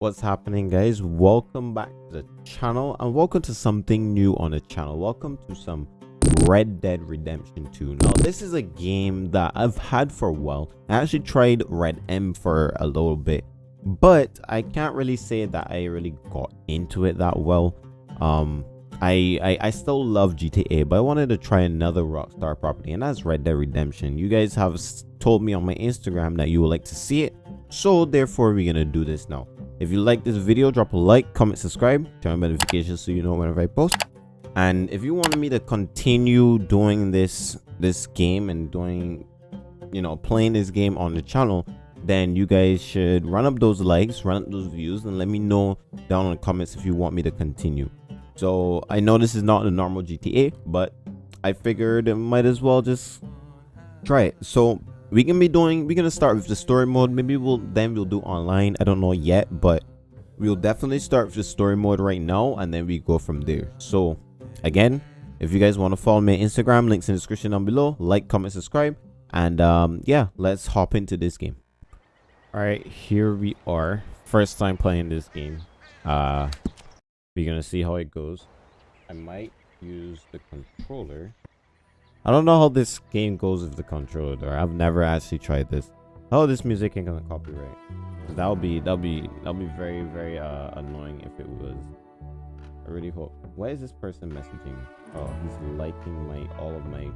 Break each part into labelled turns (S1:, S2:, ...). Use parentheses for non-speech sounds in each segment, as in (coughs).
S1: what's happening guys? Welcome back to the channel and welcome to something new on the channel. Welcome to some red dead redemption 2 now this is a game that i've had for a while. I actually tried RedM for a little bit but i can't really say that i really got into it that well. Um I, I, I still love GTA, but I wanted to try another Rockstar property, and that's Red Dead Redemption. You guys have told me on my Instagram that you would like to see it, so therefore we're gonna do this now. If you like this video, drop a like, comment, subscribe, turn on notifications so you know whenever I post. And if you want me to continue doing this this game and doing, you know, playing this game on the channel, then you guys should run up those likes, run up those views, and let me know down in the comments if you want me to continue. So I know this is not a normal GTA, but I figured I might as well just try it. So we can be doing we're gonna start with the story mode. Maybe we'll then we'll do online. I don't know yet but we'll definitely start with the story mode right now and then we go from there. So again if you guys want to follow me on instagram links in the description down below. Like comment subscribe and um yeah let's hop into this game. All right here we are. First time playing this game. Uh we're gonna see how it goes. I might use the controller I don't know how this game goes with the controller. I've never actually tried this. Oh, this music ain't gonna copyright. That'll be that'll be that'll be very very uh annoying if it was. I really hope. Why is this person messaging? Oh, he's liking my all of my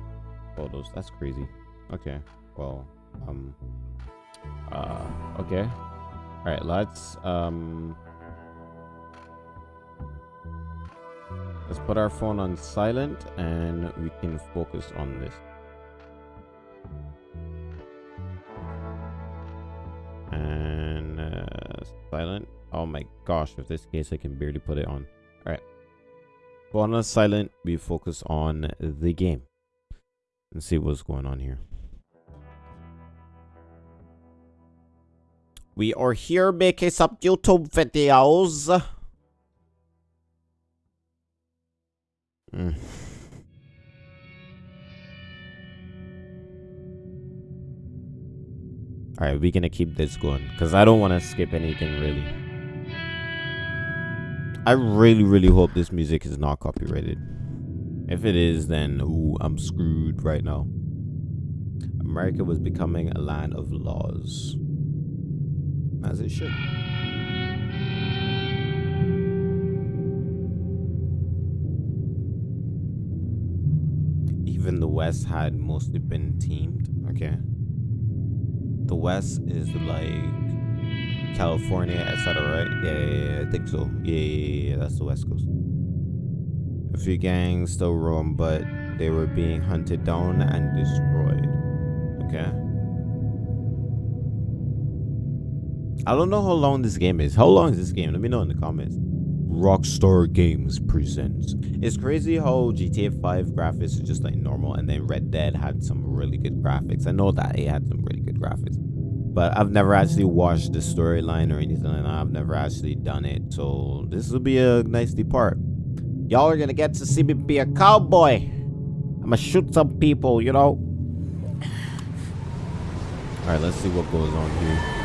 S1: photos. That's crazy. Okay. Well, um. Uh. Okay. All right. Let's um. Let's put our phone on silent and we can focus on this. And uh, silent. Oh my gosh, with this case I can barely put it on. Alright. Phone on silent, we focus on the game. And see what's going on here. We are here making some YouTube videos. Mm. Alright, we're gonna keep this going. Because I don't want to skip anything, really. I really, really hope this music is not copyrighted. If it is, then ooh, I'm screwed right now. America was becoming a land of laws. As it should. The West had mostly been teamed. Okay. The West is like California, etc. Right? Yeah, yeah, yeah, I think so. Yeah, yeah, yeah, that's the West Coast. A few gangs still roam, but they were being hunted down and destroyed. Okay. I don't know how long this game is. How long is this game? Let me know in the comments. Rockstar Games presents. It's crazy how GTA 5 graphics are just like normal and then Red Dead had some really good graphics. I know that it had some really good graphics. But I've never actually watched the storyline or anything like that. I've never actually done it. So this will be a nice part. Y'all are gonna get to see me be a cowboy. I'm gonna shoot some people, you know. (sighs) Alright, let's see what goes on here.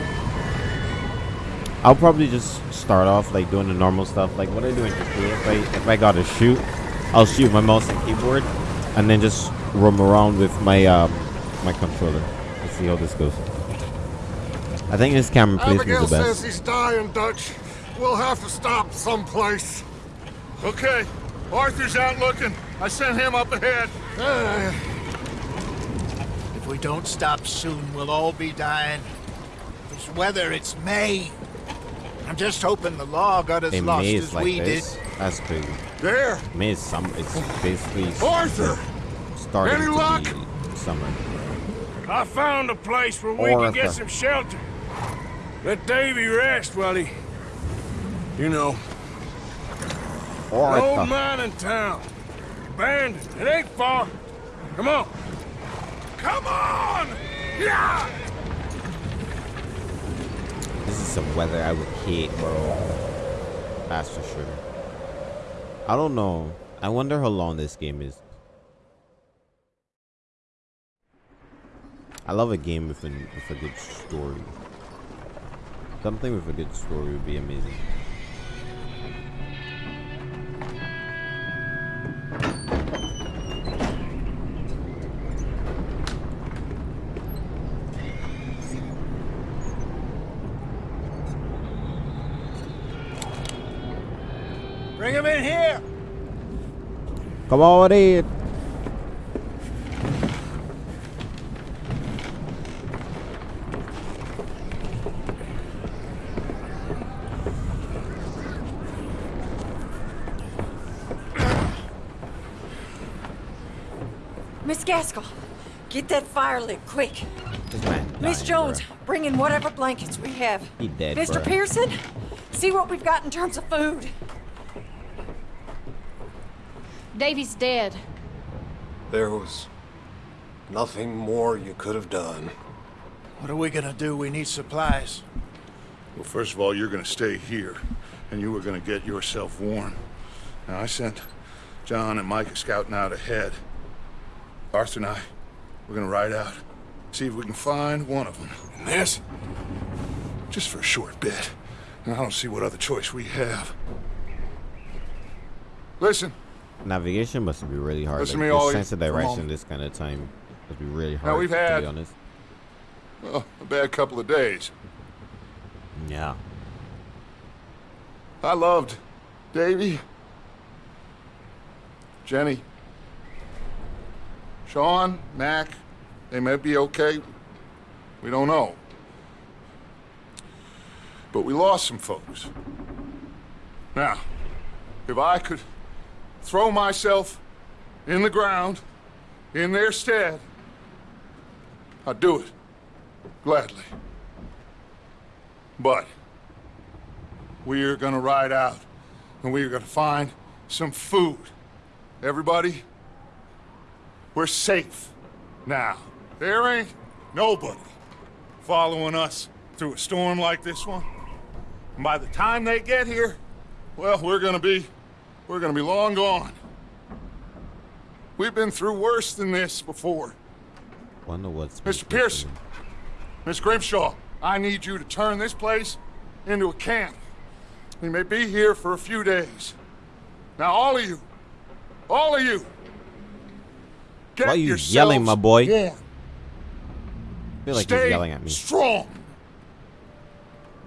S1: I'll probably just start off like doing the normal stuff, like what I do in GTA. If I if I gotta shoot, I'll shoot my mouse and keyboard, and then just roam around with my um my controller. Let's see how this goes. I think this camera placement is the best.
S2: says he's dying, Dutch. We'll have to stop someplace.
S3: Okay, Arthur's out looking. I sent him up ahead. Uh.
S4: If we don't stop soon, we'll all be dying. This weather, it's May. I'm just hoping the law got as lost as like we this. did.
S1: That's crazy.
S2: There.
S1: May is some. It's basically
S2: Arthur.
S1: Starting Any luck? summer.
S3: I found a place where we Arthur. can get some shelter. Let Davy rest while he, you know.
S1: Arthur.
S3: An old mining town. Abandoned. It ain't far. Come on. Come on! Yeah!
S1: This is some weather I would hate, bro. That's for sure. I don't know. I wonder how long this game is. I love a game with a, with a good story. Something with a good story would be amazing. Come on in.
S5: Miss Gaskell, get that fire lit quick. Miss Jones,
S1: bro.
S5: bring in whatever blankets we have.
S1: He dead,
S5: Mr.
S1: bruh.
S5: Pearson, see what we've got in terms of food.
S6: Davy's dead.
S2: There was nothing more you could have done.
S4: What are we gonna do? We need supplies.
S7: Well, first of all, you're gonna stay here, and you were gonna get yourself warm. Now, I sent John and Micah scouting out ahead. Arthur and I, we're gonna ride out, see if we can find one of them.
S3: And this?
S7: Just for a short bit. And I don't see what other choice we have. Listen,
S1: Navigation must be really hard.
S7: Listen
S1: like,
S7: to me,
S1: sense of direction this kind of time must be really hard.
S7: Now, we've
S1: to
S7: had-
S1: be honest.
S7: well, a bad couple of days.
S1: Yeah.
S7: I loved Davy, Jenny, Sean, Mac. They may be okay. We don't know. But we lost some folks. Now, if I could throw myself in the ground in their stead, I'd do it. Gladly. But we're gonna ride out and we're gonna find some food. Everybody, we're safe now. There ain't nobody following us through a storm like this one. And by the time they get here, well, we're gonna be, we're gonna be long gone. We've been through worse than this before.
S1: Wonder what's
S7: Mr. Pearson, Miss Grimshaw, I need you to turn this place into a camp. We may be here for a few days. Now, all of you, all of you, get
S1: Why are you yelling, my boy?
S7: warm.
S1: I feel like
S7: Stay
S1: he's yelling at me.
S7: strong.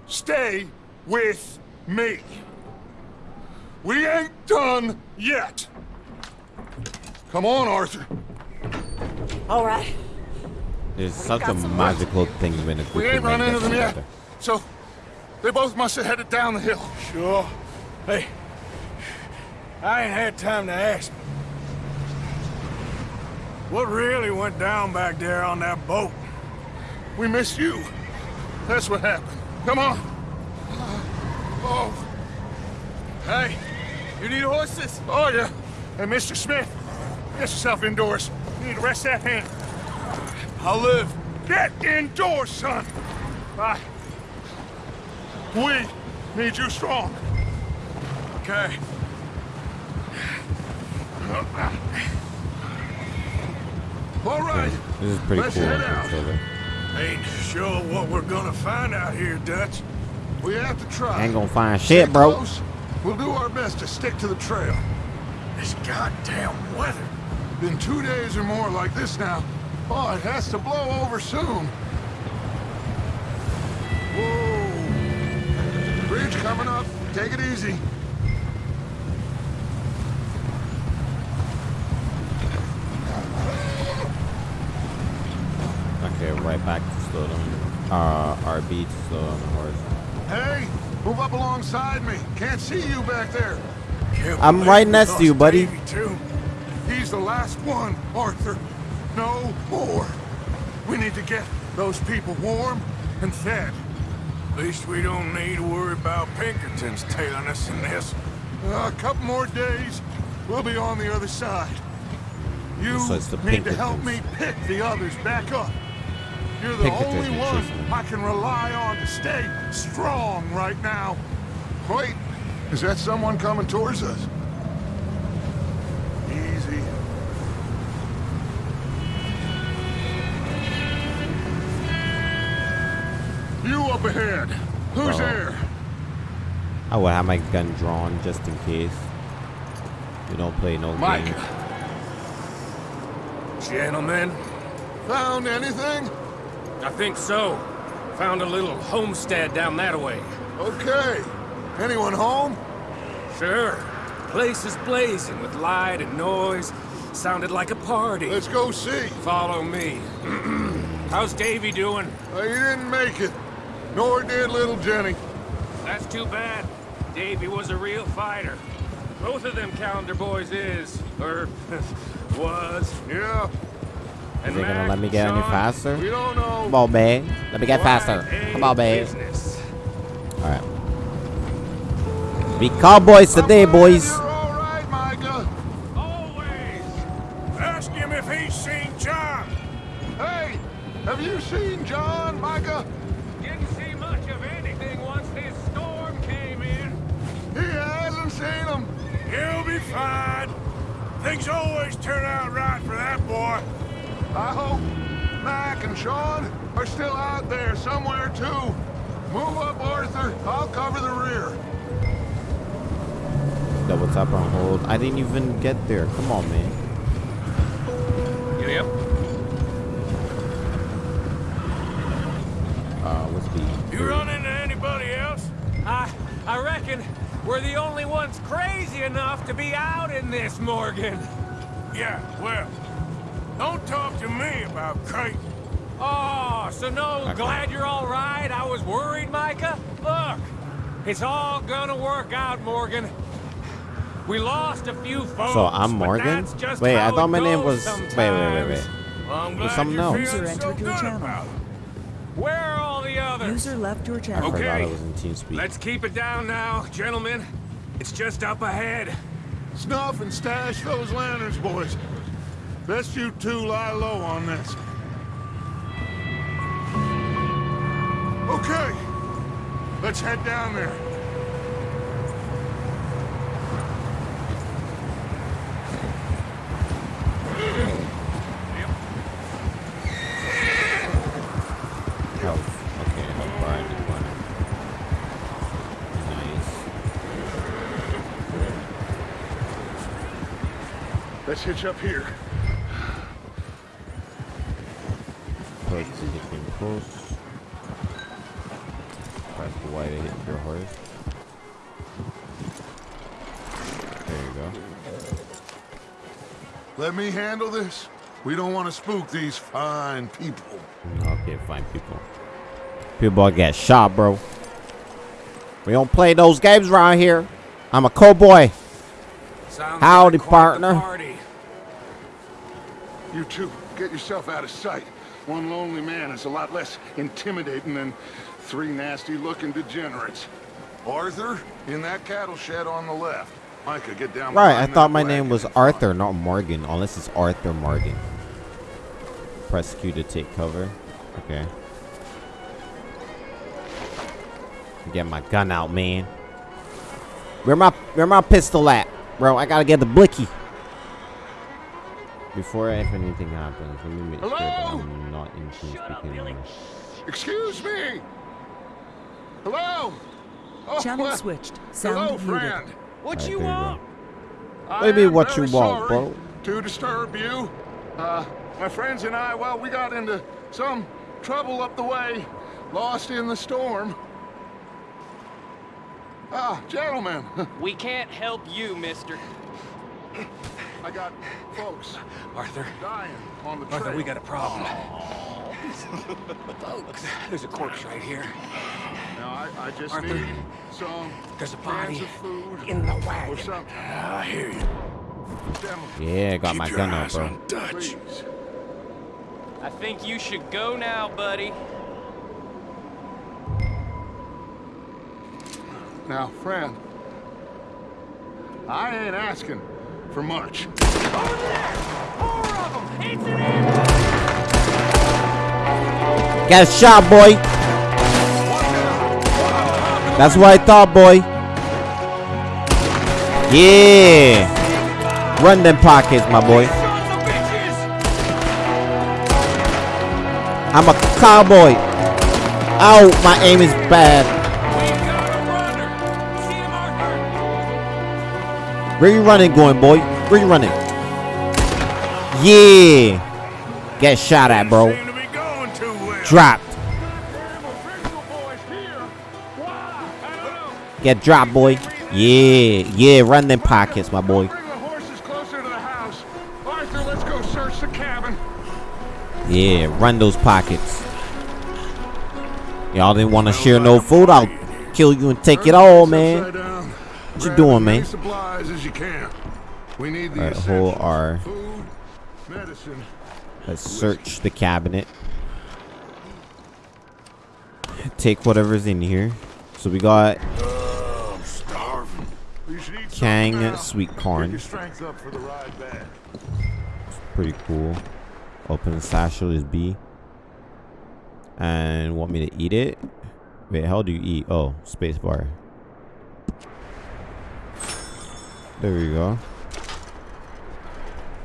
S7: Stay with me. We ain't done yet. Come on, Arthur.
S5: All right.
S1: There's such a
S5: got some
S1: magical thing when a group
S7: We ain't run into
S1: gets
S7: them yet. So, they both must have headed down the hill.
S3: Sure. Hey, I ain't had time to ask. What really went down back there on that boat?
S7: We missed you. That's what happened. Come on. Uh, oh. Hey, you need horses? Oh, yeah. Hey, Mr. Smith, get yourself indoors. You need to rest that hand.
S3: I'll live.
S7: Get indoors, son. Bye. We need you strong.
S3: Okay.
S7: All right.
S1: This is pretty
S7: Let's
S1: cool.
S7: head
S1: on
S7: out.
S3: Ain't sure what we're gonna find out here, Dutch.
S7: We have to try.
S1: Ain't gonna find shit, bro.
S7: close. We'll do our best to stick to the trail.
S3: This goddamn weather.
S7: Been two days or more like this now. Oh, it has to blow over soon. Whoa. Bridge coming up. Take it easy.
S1: Okay, right back to slow down. Uh, RB to slow down the horse.
S7: Hey, move up alongside me. Can't see you back there.
S1: I'm right next to you, buddy.
S3: Too.
S7: He's the last one, Arthur. No more. We need to get those people warm and fed.
S3: At least we don't need to worry about Pinkertons tailing us in this.
S7: Uh, a couple more days, we'll be on the other side. You
S1: So it's the
S7: need to help me pick the others back up. You're the
S1: Pinkertons
S7: only one. I can rely on to stay strong right now. Wait, is that someone coming towards us? Easy. You up ahead. Who's there?
S1: I will have my gun drawn just in case. You don't play no
S7: Mike.
S1: games.
S8: Gentlemen,
S7: Found anything?
S8: I think so. Found a little homestead down that way.
S7: Okay. Anyone home?
S8: Sure. Place is blazing with light and noise. Sounded like a party.
S7: Let's go see.
S8: Follow me. (clears throat) How's Davy doing?
S7: Uh, he didn't make it. Nor did little Jenny.
S8: That's too bad. Davy was a real fighter. Both of them Callander boys is, or (laughs) was.
S7: Yeah,
S1: Is it gonna let me get any faster?
S7: we don't know.
S1: Come on, babe. Let me get faster. Come on,
S8: a
S1: babe.
S8: business.
S1: Alright. Be cowboys today, boys.
S7: You're all right, Micah.
S8: Always. Ask him if he's seen John.
S7: Hey, have you seen John, Micah?
S8: Didn't see much of anything once this storm came in.
S7: He hasn't seen him.
S8: He'll be fine. Things always turn out right for that boy.
S7: I hope Mac and Sean are still out there somewhere, too. Move up, Arthur. I'll cover the rear.
S1: Double tap on hold. I didn't even get there. Come on, man.
S8: Yep.
S1: Uh, what's the?
S8: You run into anybody else? I, I reckon we're the only ones crazy enough to be out in this, Morgan. Yeah, well, don't talk to me about crazy. Oh, so no,
S1: Okay.
S8: glad you're all right. I was worried, Micah. Look, it's all gonna work out, Morgan. We lost a few folks.
S1: So I'm
S8: but
S1: Morgan?
S8: that's just
S1: Wait, I thought my name
S8: goes
S1: was- wait, wait, wait, wait.
S8: sometimes. Well, I'm
S1: Was
S8: glad
S1: something
S8: you're
S1: else.
S8: feeling
S9: User
S8: so
S9: entered your
S8: good
S9: channel.
S8: about. Where are all the others?
S9: User left your channel.
S8: Okay.
S1: forgot I was in TeamSpeak.
S8: Let's keep it down now, gentlemen. It's just up ahead.
S7: Snuff and stash those lanterns, boys. Best you two lie low on this. Okay. Let's head down there.
S1: Health. Okay, health bar in the. Nice.
S7: Let's hitch up here.
S1: Close to hitting close. Press the Y to hit your horse. There you go.
S7: Let me handle this. We don't want to spook these fine people.
S1: Okay, fine, people. People get shot, bro. We don't play those games around here. I'm a cowboy.
S8: Sounds
S1: Howdy,
S8: like
S1: partner.
S8: party.
S7: You two, get yourself out of sight. One lonely man is a lot less intimidating than three nasty-looking degenerates. Arthur, in that cattle shed on the left. Micah, get down
S1: Right, I thought my name was. Arthur, not Morgan. Unless it's Arthur Morgan. Press Q to take cover. Okay. Get my gun out, man. Where my where my pistol at, bro? I gotta get the blicky. Before if anything happens, let me make sure that
S7: Hello?
S1: I'm not in TeamSpeak anymore.
S7: Excuse me! Hello? Oh,
S9: Channel
S7: well,
S9: switched.
S7: Hello,
S9: Sound muted.
S7: friend.
S8: What
S1: Alright,
S8: you
S1: there you
S8: want?
S7: I
S1: Maybe
S7: am
S1: what you want,
S7: sorry
S1: bro.
S7: To disturb you. Uh, my friends and I, well, we got into some trouble up the way. Lost in the storm. Ah, gentlemen, (laughs)
S10: We can't help you, mister.
S7: I got folks
S8: Arthur,
S7: dying on the trail.
S8: Arthur, we got a problem. Folks, there's a corpse right here.
S7: Now, I, I just
S8: Arthur,
S7: need some
S8: There's a
S7: cans
S8: body
S7: of food
S8: in the
S7: or
S8: wagon.
S7: something.
S8: Ah, I hear you.
S7: Gentlemen,
S1: Yeah, got
S8: Keep
S1: my
S8: your
S1: gun out, bro.
S8: on Dutch.
S10: I think you should go now, buddy.
S7: Now, friend, I ain't asking for much.
S1: Got shot, boy. That's what I thought, boy. Yeah. Run them pockets, my boy. I'm a cowboy. Ow, my aim is bad. Where you running going, boy? Where you running? Yeah. Get shot at, bro. Dropped. Get dropped, boy. Yeah, yeah, run them pockets, my boy. Yeah, run those pockets. Y'all didn't want to share no food. I'll kill you and take it all, man. What you doing, man? Alright, hold R. Let's search the cabinet. Take whatever's in here. So we got Kang sweet corn. Pretty cool. Open the satchel is B. And want me to eat it? Wait, how do you eat? Oh, spacebar. There we go.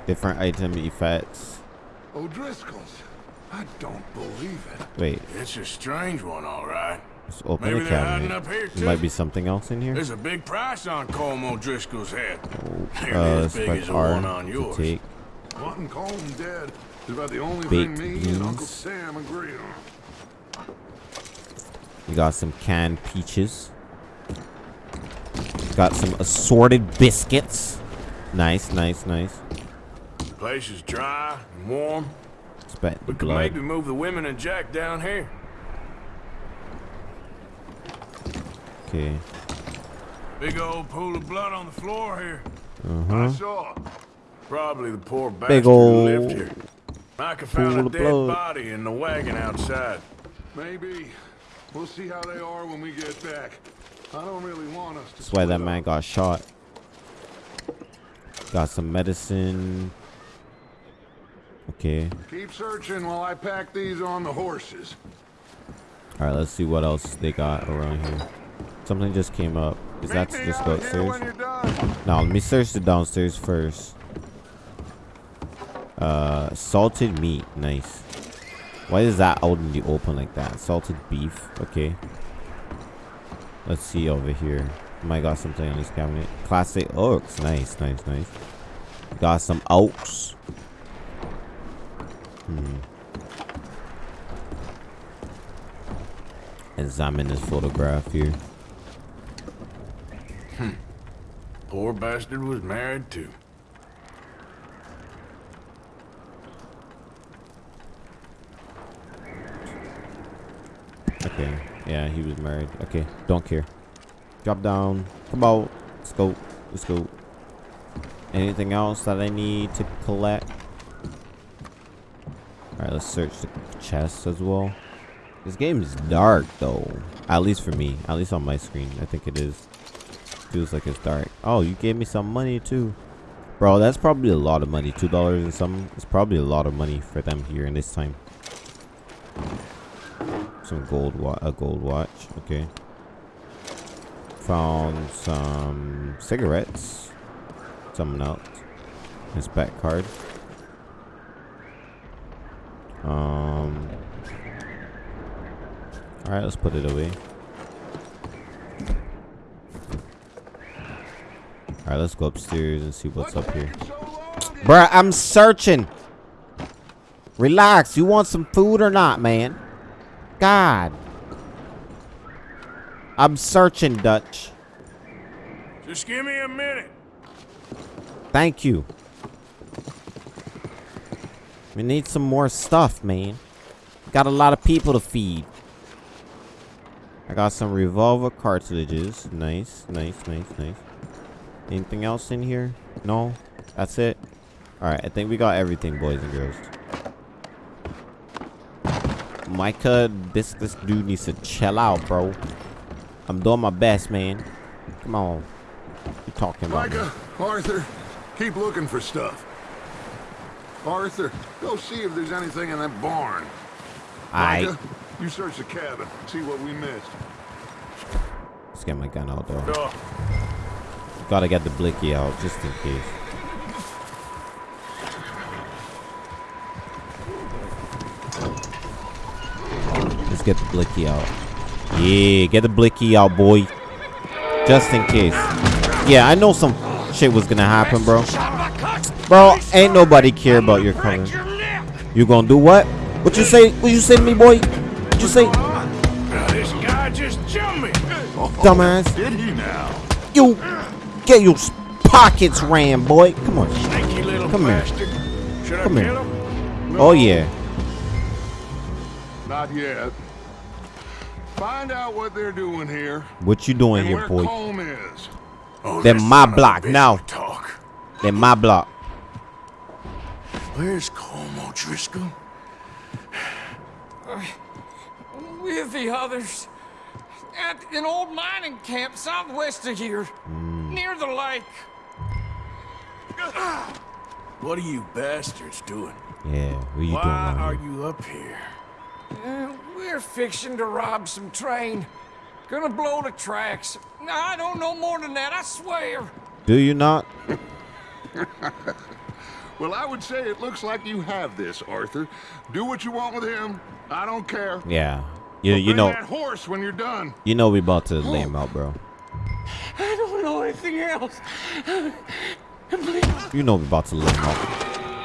S1: Different item effects.
S7: O'Driscoll's. I don't believe it.
S1: Wait.
S3: It's a strange one, all right.
S1: Let's open
S3: Maybe
S1: the cabinet.
S3: up here,
S1: There
S3: too.
S1: might be something else in here.
S3: There's a big price on Colm O'Driscoll's head. Nearly
S1: Uh,
S3: as big as the one on
S1: to
S3: yours.
S1: take.
S7: Wanting Colm dead is about the only
S1: Baked
S7: thing me and Uncle
S1: beans.
S7: Sam agree on.
S1: We got some canned peaches. Got some assorted biscuits. Nice, nice, nice.
S3: The Place is dry and warm.
S1: The
S3: We could maybe move the women and Jack down here.
S1: Okay.
S3: Big old pool of blood on the floor here.
S1: Uh -huh.
S7: I saw.
S3: Probably the poor bastard
S1: Big
S3: who
S1: old
S3: lived here. Micah found a dead
S1: blood.
S3: body in the wagon outside.
S7: Maybe. We'll see how they are when we get back. I don't really want us to.
S1: That's why that man got shot. Got some medicine. Okay.
S7: Keep searching while I pack these on the horses.
S1: All right. Let's see what else they got around here. Something just came up. Is that
S7: Meet me
S1: just go upstairs?
S7: you're.
S1: No, let me search the downstairs first. Uh, salted meat. Nice. Why is that out in the open like that? Salted beef. Okay. Let's see over here. Might got something on this cabinet. Classic oaks. Nice, nice, nice. Got some oaks. Hmm. Examine this photograph here.
S3: Poor bastard was married too.
S1: Okay. Yeah, he was married. Okay, don't care. Drop down. Come out. Let's go. Let's go. Anything else that I need to collect? Alright, let's search the chest as well. This game is dark though. At least for me. At least on my screen. I think it is. Feels like it's dark. Oh, you gave me some money too. Bro, that's probably a lot of money. Two dollars and some. It's probably a lot of money for them here in this time. Some gold wa a gold watch. Okay. Found some cigarettes. Something else. His back card. Um. All right, let's put it away. All right, let's go upstairs and see what's up here. Bruh, I'm searching. Relax. You want some food or not, man? God. I'm searching, Dutch.
S3: Just give me a minute.
S1: Thank you. We need some more stuff, man. Got a lot of people to feed. I got some revolver cartridges. Nice, nice, nice, nice. Anything else in here? No? That's it? Alright, I think we got everything, boys and girls. Micah, this this dude needs to chill out, bro. I'm doing my best, man. Come on. You talking about me?
S7: Micah, Arthur, keep looking for stuff. Arthur, go see if there's anything in that barn.
S1: I
S7: Micah, you search the cabin, see what we missed.
S1: let's get my gun out though.
S3: Duh.
S1: Gotta get the blicky out just in case. Get the blicky out. Yeah, get the blicky out, boy. Just in case. Yeah, I know some shit was gonna happen, bro. Bro, ain't nobody care about your color. You gonna do what? What you say? What you say to me, boy? What you say?
S3: This guy just jumped me.
S1: Dumbass.
S7: Did he now?
S1: You get your pockets ran, boy. Come on. Come here. Come here. Oh yeah.
S7: Not yet. Find out what they're doing here
S1: What you doing
S7: and
S1: here, boy?
S7: Colm is.
S3: Oh,
S1: Then
S3: this
S1: my
S3: son of a
S1: block now.
S3: will Talk.
S1: Then my block.
S3: Where's Colm O'Driscoll?
S11: with the others at an old mining camp southwest of here, hmm. near the lake.
S3: What are you bastards doing?
S1: Yeah, what are you
S3: Why
S1: doing around
S3: are you up here?
S11: Uh, we're fixing to rob some train. Gonna blow the tracks. I don't know more than that, I swear.
S1: Do you not? (laughs)
S7: Well, I would say it looks like you have this, Arthur. Do what you want with him. I don't care.
S1: Yeah. You
S7: But
S1: you know
S7: that horse when you're done.
S1: you know we about to lay him out, bro.
S11: I don't know anything else.
S1: You know we about to lay him out.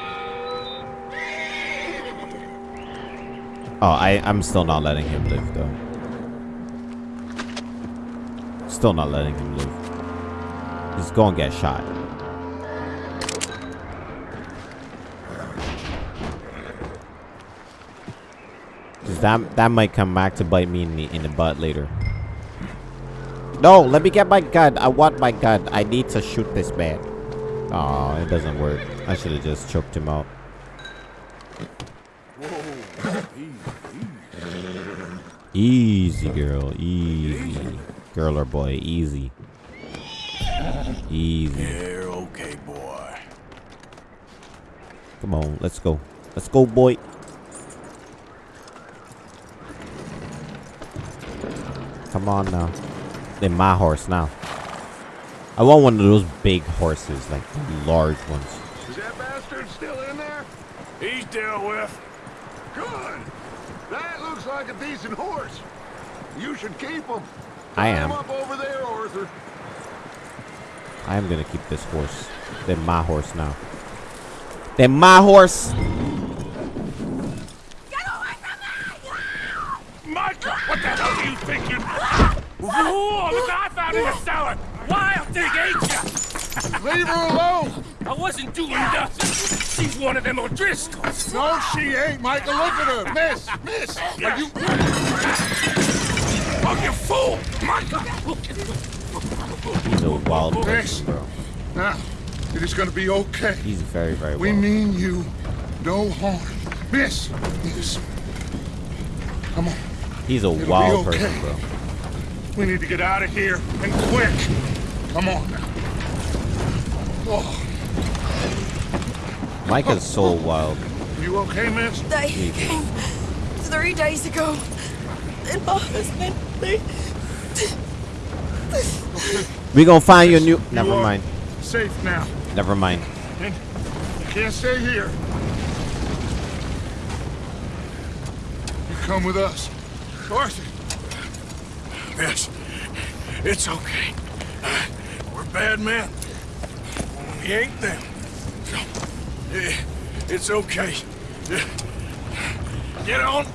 S1: Oh, I I'm still not letting him live though. Still not letting him live. He's gonna get shot. Cause that that might come back to bite me in the in the butt later. No, let me get my gun. I want my gun. I need to shoot this man. Oh, it doesn't work. I should have just choked him out. Easy, girl. Easy. Girl or boy, easy. Easy.
S3: You're okay, boy.
S1: Come on, let's go. Let's go, boy. Come on now. They're my horse now. I want one of those big horses, like large ones.
S7: Is that bastard still in there?
S3: He's dealt with.
S7: Good. That looks like a decent horse. You should keep him.
S1: I
S7: Tie him
S1: am.
S7: up over there, Arthur.
S1: I am gonna keep this horse. They're my horse now. They're my horse.
S3: Micah, what the hell are you thinking? Whoa, look, I found in the cellar. Wild thing, ain't ya?
S7: Leave her alone.
S3: I wasn't doing nothing. She's one of them O'Driscolls.
S7: No, she ain't, Michael. Look at her. Miss, miss. Are you...
S3: Oh, you fool! Micah!
S1: He's a wild person, bro.
S7: Now, it is going to be okay.
S1: He's very, very
S7: We
S1: wild.
S7: mean you no harm. Miss, miss. Come on.
S1: He's a
S7: be
S1: wild
S7: okay.
S1: person, bro.
S7: We need to get out of here, and quick. Come on now. Oh,
S1: Micah's so wild.
S7: you okay, miss?
S5: They came three days ago. And my husband, they...
S1: We gonna find your new. Never
S7: are
S1: mind.
S7: Safe now.
S1: Never mind.
S7: And you can't stay here. You come with us. Arthur.
S3: Yes, it's okay. Uh, we're bad men. We ain't them. So, it's okay. Eh, Get on.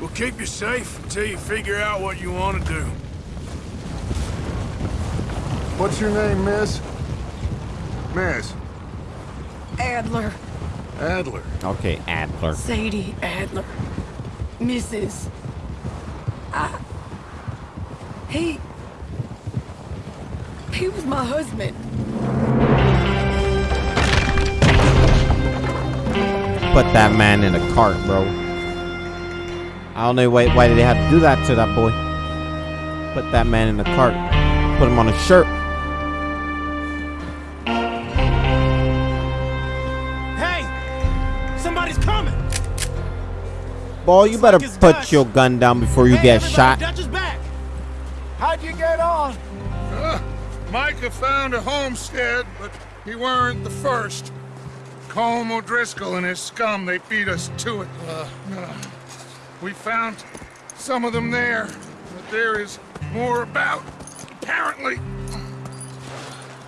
S3: We'll keep you safe until you figure out what you want to do.
S7: What's your name, miss? Miss.
S5: Adler.
S7: Adler.
S1: Okay, Adler.
S5: Sadie Adler. Mrs. I... He... He was my husband.
S1: Put that man in a cart, bro. I don't know why, why did they have to do that to that boy. Put that man in a cart. Put him on a shirt.
S3: Hey! Somebody's coming!
S1: Boy, you better
S3: like
S1: put
S3: Dutch.
S1: your gun down before you get shot.
S3: Dutch is back!
S4: How'd you get on?
S7: Uh, Micah found a homestead, but he weren't the first. Colm O'Driscoll and his scum, they beat us to it. Uh, uh, we found some of them there, but there is more about, apparently.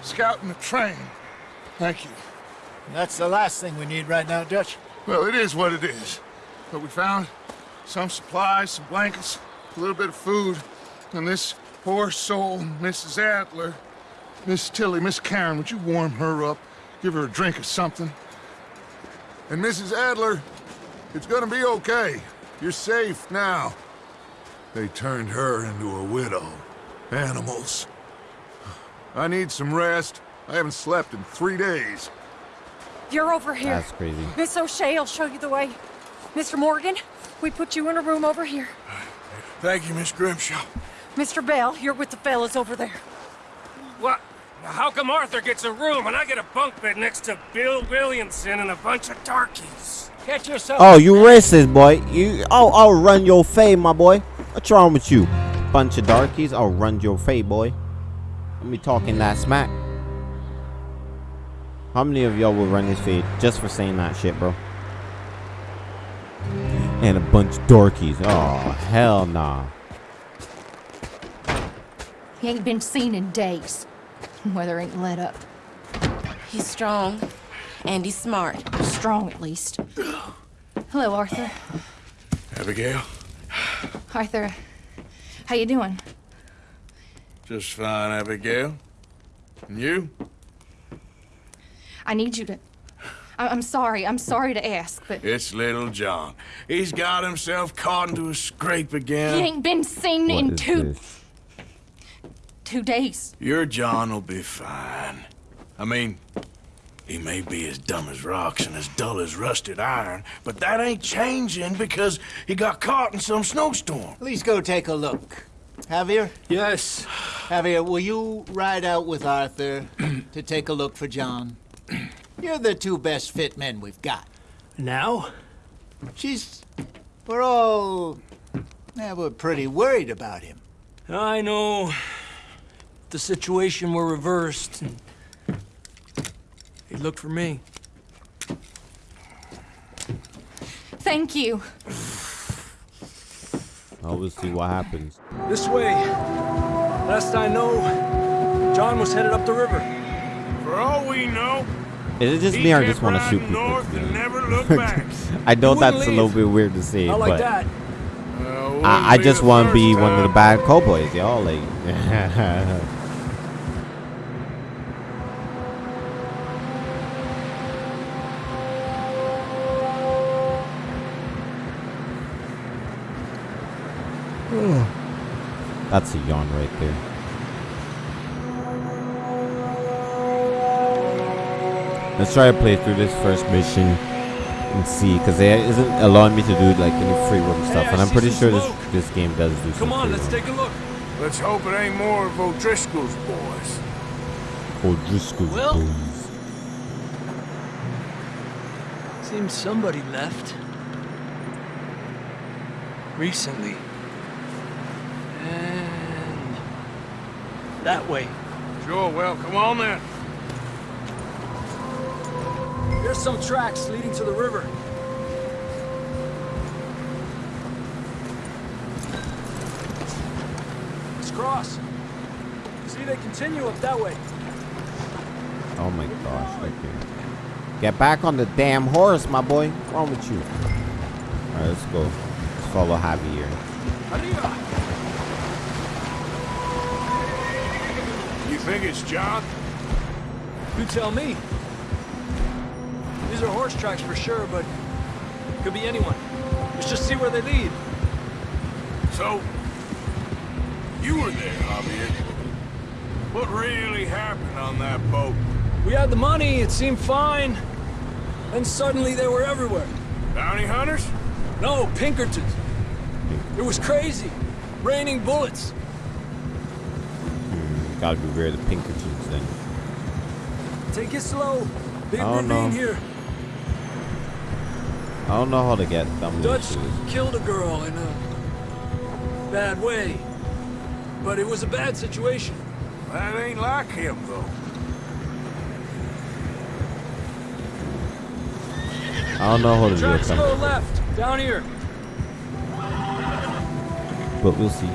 S7: scouting the train. Thank you.
S4: That's the last thing we need right now, Dutch.
S7: Well, it is what it is. But we found some supplies, some blankets, a little bit of food, and this poor soul, Mrs. Adler, Miss Tilly, Miss Karen, would you warm her up? Give her a drink or something? And Mrs. Adler, it's gonna be okay. You're safe now. They turned her into a widow. Animals. I need some rest. I haven't slept in three days.
S5: You're over here.
S1: That's crazy.
S5: Miss O'Shea will show you the way. Mr. Morgan, we put you in a room over here.
S7: Thank you, Miss Grimshaw.
S5: Mr. Bell, you're with the fellas over there.
S3: What? How come Arthur gets a room and I get a bunk bed next to Bill Williamson and a bunch of darkies?
S12: Catch yourself.
S1: Oh, you racist, boy. You, I'll, I'll run your fade, my boy. What's wrong with you? Bunch of darkies. I'll run your fade, boy. Let me talking that smack. How many of y'all will run his fade just for saying that shit, bro? And a bunch of darkies. Oh, hell nah.
S6: He ain't been seen in days. (laughs) Weather ain't let up.
S11: He's strong. And he's smart.
S6: Strong, at least. Hello, Arthur.
S7: Abigail?
S6: Arthur, how you doing?
S7: Just fine, Abigail. And you?
S6: I need you to... I I'm sorry. I'm sorry to ask, but...
S7: It's little John. He's got himself caught into a scrape again.
S6: He ain't been seen
S1: What
S6: in
S1: is
S6: two...
S1: this?
S6: Two days.
S7: Your John will be fine. I mean, he may be as dumb as rocks and as dull as rusted iron, but that ain't changing because he got caught in some snowstorm.
S4: Please go take a look. Javier?
S12: Yes.
S4: Javier, will you ride out with Arthur (clears throat) to take a look for John? (clears throat) You're the two best fit men we've got.
S12: Now?
S4: She's... We're all... Yeah, we're pretty worried about him.
S12: I know. The situation were reversed. And he looked for me.
S6: Thank you.
S1: I will see what happens.
S12: This way. Last I know, John was headed up the river.
S3: For all we know,
S1: Is it just me or I just want to shoot people?
S3: north and never looked back. (laughs)
S1: I know
S12: He
S1: that's
S12: wouldn't
S1: a little bit weird to say,
S12: like
S1: but
S12: that.
S1: Uh, I, I just want to be one of the bad cowboys, y'all. Like, (laughs) that's a yawn right there. Let's try to play through this first mission and see, because it isn't allowing me to do like any free roam stuff,
S12: I
S1: and I'm pretty sure this
S12: smoke.
S1: this game does do some
S12: Come on, let's
S1: roam.
S12: take a look.
S3: Let's hope it ain't more of O'Driscoll's boys.
S1: O'Driscoll's
S12: Well-
S1: boys.
S12: Seems somebody left. Recently. And... That way.
S3: Sure, well, come on then.
S12: There's some tracks leading to the river. Let's cross. See, they continue up that way.
S1: Oh my gosh, okay. Get back on the damn horse, my boy. What's wrong with you? Alright, let's go. Let's follow Javier.
S12: Arriba!
S3: You think it's John?
S12: You tell me. These are horse tracks for sure, but could be anyone. Let's just see where they lead.
S3: So, you were there, Javier. What really happened on that boat?
S12: We had the money, it seemed fine. Then suddenly they were everywhere.
S3: Bounty hunters?
S12: No, Pinkertons. It was crazy. Raining bullets.
S1: Gotta be beware the Pinkertons then.
S12: Take it slow. Big
S1: Oh,
S12: ravine
S1: no.
S12: here.
S1: I don't know how to get them
S12: Dutch
S1: to
S12: killed a girl in a bad way. But it was a bad situation.
S3: That ain't like him, though.
S1: I don't know how to do
S12: Tracks
S1: it,
S12: go left, down here.
S1: but we'll see.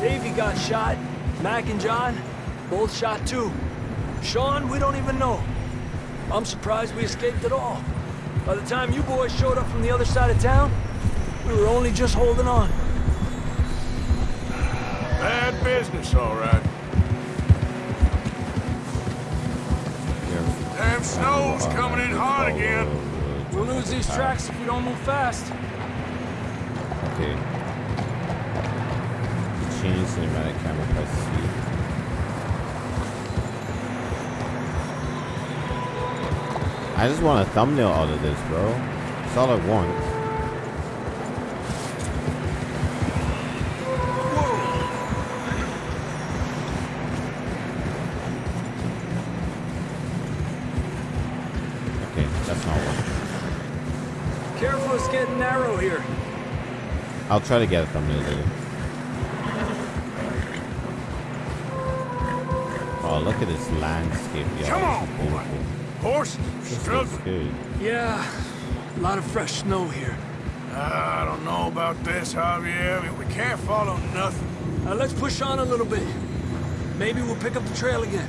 S12: Davey got shot. Mac and John, Both shot too. Sean, we don't even know. I'm surprised we escaped at all. By the time you boys showed up from the other side of town, we were only just holding on.
S3: Bad business, all right. Damn snow's coming in hard again.
S12: We'll lose these tracks if we don't move fast.
S1: Okay. Change cinematic camera press C. I just want a thumbnail out of this, bro. That's all I want. Okay, that's not one. Careful, it's getting narrow here. I'll try to get
S3: a thumbnail later. Horses struggling.
S12: Yeah, a lot of fresh snow here.
S3: Uh, I don't know about this, Javier. I mean, we can't follow nothing.
S12: Uh, let's push on a little bit. Maybe we'll pick up the trail again.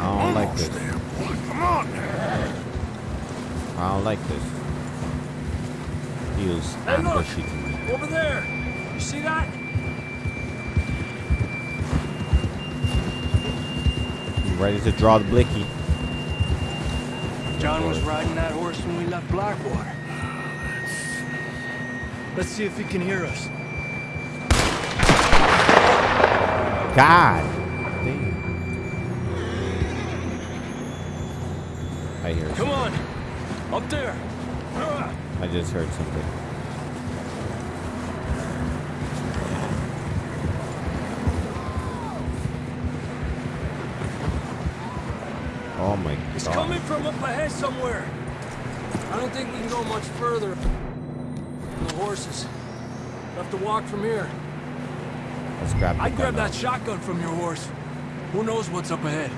S1: I don't like this.
S3: There. Come on now.
S1: I don't like this. Feels
S12: hey,
S1: ambushy to me.
S12: Over there. You see that?
S1: Ready to draw the blicky.
S12: John was riding that horse when we left Blackwater. Let's see if he can hear us.
S1: God. I hear.
S12: Come on. Up there!
S1: I just heard something.
S12: From up ahead somewhere. I don't think we can go much further. The horses. We'll have to walk from here.
S1: Let's grab
S12: I'd grab that shotgun from your horse. Who knows what's up ahead?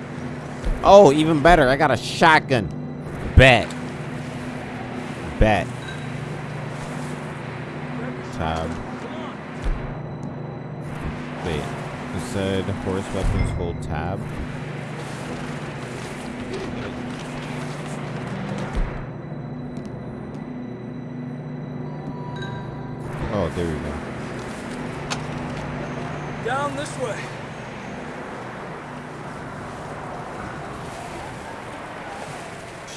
S1: Oh, even better. I got a shotgun. Bet bet. Tab. Wait, you said horse weapons hold tab?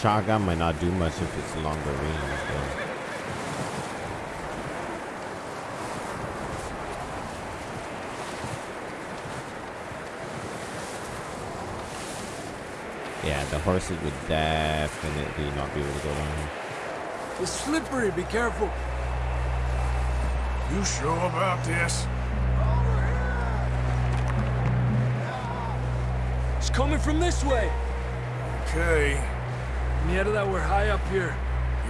S1: Shotgun might not do much if it's longer range, though. Yeah, the horses would definitely not be able to go down.
S12: It's slippery, be careful.
S3: You sure about this?
S12: It's coming from this way.
S3: Okay.
S12: That we're high up here.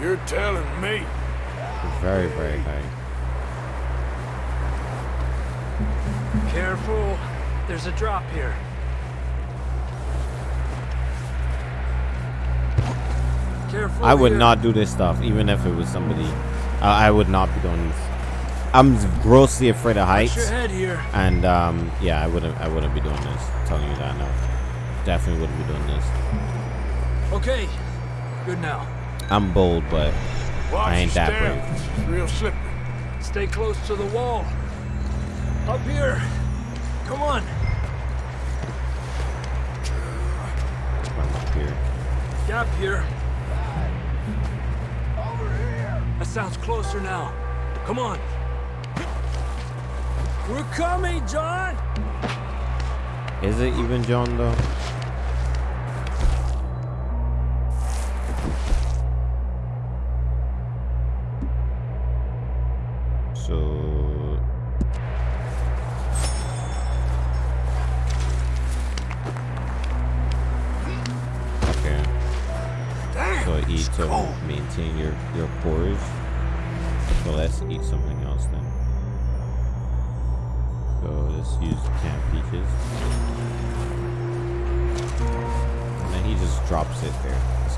S3: You're telling me.
S1: Very, very high.
S12: Careful. There's a drop here. Careful
S1: I would
S12: here.
S1: not do this stuff, even if it was somebody. Uh, I would not be doing this. I'm grossly afraid of heights. And um, yeah, I wouldn't. I wouldn't be doing this. I'm telling you that now. Definitely wouldn't be doing this.
S12: Okay, Good now.
S1: I'm bold, but
S3: Watch
S1: I ain't that brave.
S3: It's real slippery.
S12: Stay close to the wall. Up here. Come on.
S1: I'm up here.
S12: Gap here. Over here. That sounds closer now. Come on. We're coming, John.
S1: Is it even John though? Seeing your, your porridge. So let's eat something else then. So let's use canned peaches. And then he just drops it there. That's.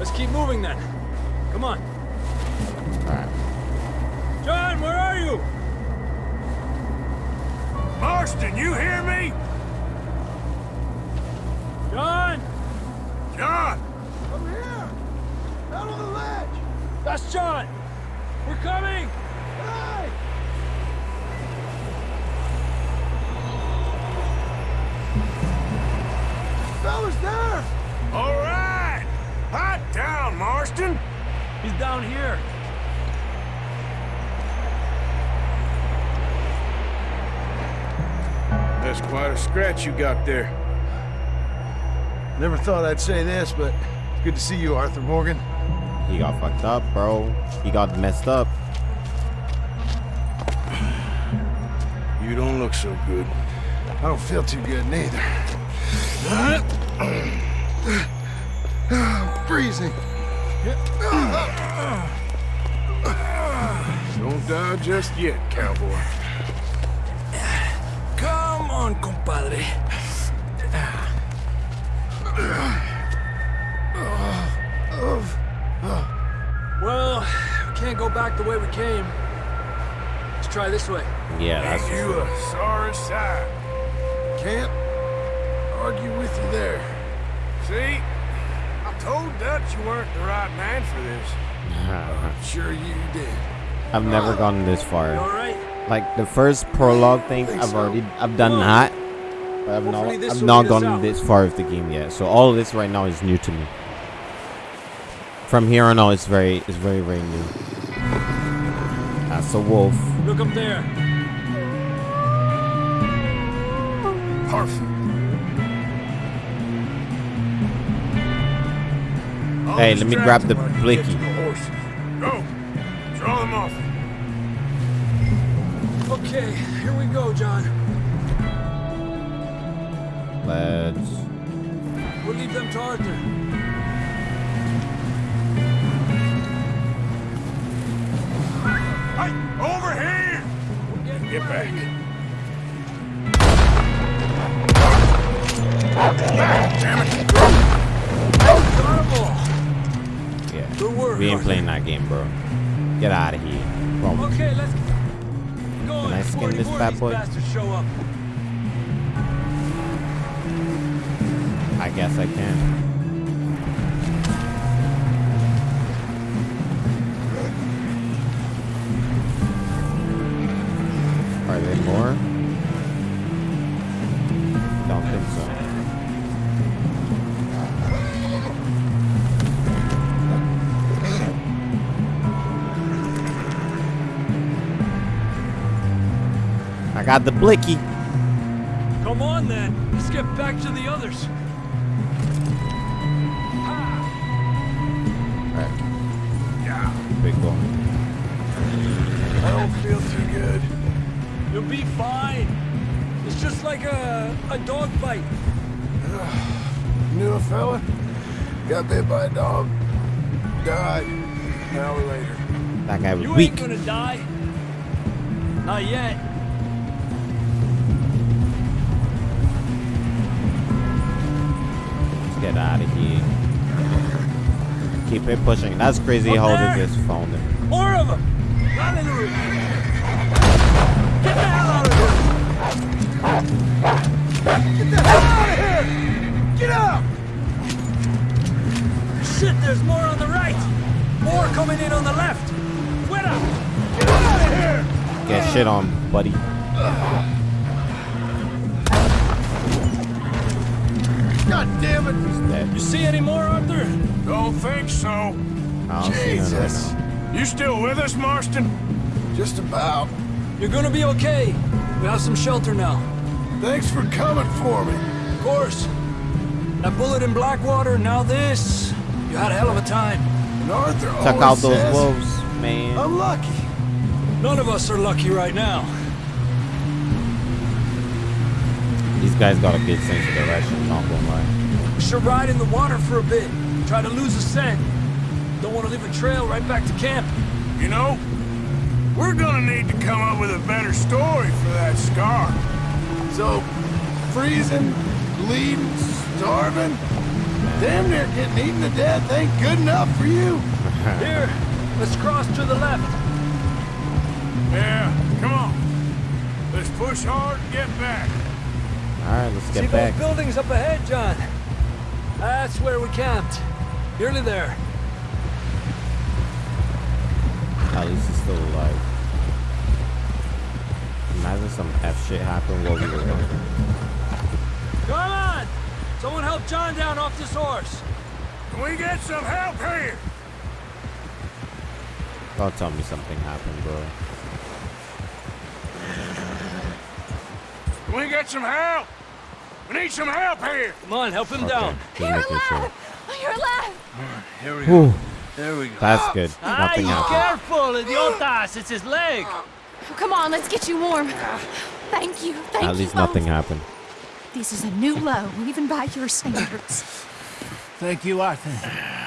S12: Let's keep moving then. Come on.
S1: Alright. John, where are you?
S3: Marston, you hear me?
S12: John!
S3: John!
S12: Over on the ledge! That's John! We're coming! Hey! Fella's there!
S3: All right! Hot down, Marston!
S12: He's down here.
S3: That's quite a scratch you got there.
S13: Never thought I'd say this, but it's good to see you, Arthur Morgan.
S1: He got fucked up, bro. He got messed up.
S3: You don't look so good.
S13: I don't feel too good neither. (sighs) Freezing.
S3: Don't die just yet, cowboy.
S12: Come on, compadre. Can't go back the way we came. Let's try this way.
S1: Yeah, that's
S3: Ain't you a sorry sight.
S13: Can't argue with you there.
S3: See? I told Dutch you weren't the right man for this.
S13: I'm sure you did.
S1: I've never gone this far.
S12: All right.
S1: Like the first prologue thing, I've
S13: so.
S1: already I've done that, but I've not
S12: Hopefully this
S1: I've not gone
S12: out.
S1: this far with the game yet. So all of this right now is new to me. From here on out, it's very it's very very new. That's a wolf.
S12: Look up there.
S3: Perfect.
S1: Hey, let me grab the
S3: them
S1: blicky.
S3: get to the horses. Go. Draw them off.
S12: Okay, here we go, John.
S1: Let's.
S12: We'll leave them to Arthur.
S3: Hey, over here! Get back. Back, damn it!
S1: Yeah.
S12: Good work,
S1: We ain't playing that game, bro. Get out of here. Bro,
S12: Okay, let's go
S1: Can I skin this bad boy?
S12: show up.
S1: I guess I can. More? Don't think so. I got the blicky.
S12: Come on then. Let's get back to the others.
S1: Alright,
S3: Yeah.
S1: big boy.
S3: I don't feel too good.
S12: You'll be fine. It's just like a a dog bite.
S13: Knew a fella? Got bit by a dog. Died. An hour later.
S1: That guy was
S12: You
S1: weak.
S12: ain't gonna die. Not yet.
S1: Let's get out of here. Keep it pushing. That's crazy
S12: Up
S1: how
S12: there.
S1: they just found him.
S12: More of them. Run in the roof. Get the hell out of here. Get out. Shit, there's more on the right. More coming in on the left. Fuera. Get out of here.
S1: Get shit on, buddy.
S13: God damn it!
S1: He's dead.
S12: You see any more, Arthur?
S3: Don't think so.
S1: I don't see none right
S13: Jesus.
S3: You still with us, Marston?
S13: Just about.
S12: You're gonna be okay. We have some shelter now.
S13: Thanks for coming for me.
S12: Of course. That bullet in Blackwater, now this. You had a hell of a time.
S13: And Arthur
S1: Check
S13: always
S1: out those
S13: says,
S1: wolves, man.
S13: I'm lucky.
S12: None of us are lucky right now.
S1: These guys got a good sense of direction, not gonna lie.
S12: We should ride in the water for a bit. Try to lose a scent. Don't want to leave a trail right back to camp.
S3: You know, we're gonna need to come up with a better story for that scar.
S13: So, freezing, bleeding, starving, damn near getting eaten to death ain't good enough for you. (laughs)
S12: Here, let's cross to the left.
S3: Yeah, come on. Let's push push hard and get back.
S1: Alright, let's get
S12: See
S1: back.
S12: See those buildings up ahead, John? That's where we camped. Nearly there.
S1: At least he's still alive. Imagine some F shit happened while we were there.
S12: Come on! Someone help John down off this horse.
S3: Can we get some help here?
S1: Don't tell me something happened, bro.
S3: Can we get some help? We need some help here.
S12: Come on, help him
S1: Okay,
S12: down.
S1: just
S5: You're
S1: making sure.
S5: alive! Oh, you're alive!
S12: Here we
S1: Whew.
S12: There we go.
S1: That's good. Nothing happened.
S12: careful, idiotas. It's his leg.
S5: Come on, let's get you warm. Thank you, thank
S1: At
S5: you
S1: least
S5: both.
S1: nothing happened.
S5: This is a new low, even by your standards.
S4: Thank you, Arthur.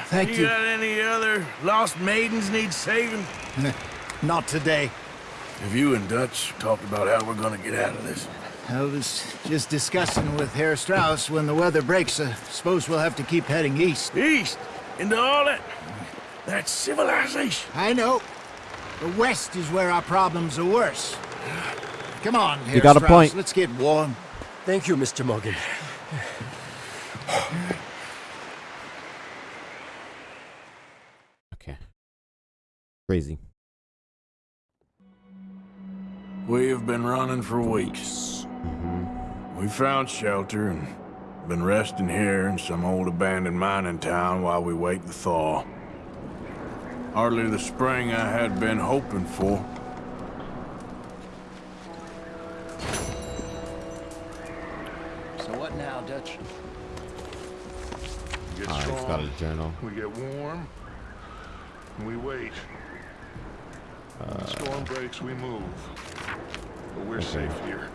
S4: Thank
S3: You
S4: you.
S3: got any other lost maidens need saving? (laughs)
S4: Not today.
S3: Have you and Dutch talked about how we're gonna get out of this?
S4: I was just discussing with Herr Strauss when the weather breaks. I suppose we'll have to keep heading east.
S3: East? Into all that... that civilization?
S4: I know. The west is where our problems are worse. Come on, Herr
S1: got a point.
S4: Let's get warm.
S12: Thank you, Mr. Morgan.
S1: Okay. Crazy.
S3: We have been running for weeks. Mm-hmm. We found shelter and been resting here in some old abandoned mining town while we wait the thaw. Hardly the spring I had been hoping for.
S4: So what now, Dutch?
S7: We get
S1: Alright, he's got a journal.
S7: we get warm, and we wait. When the storm breaks, we move. But we're safe here.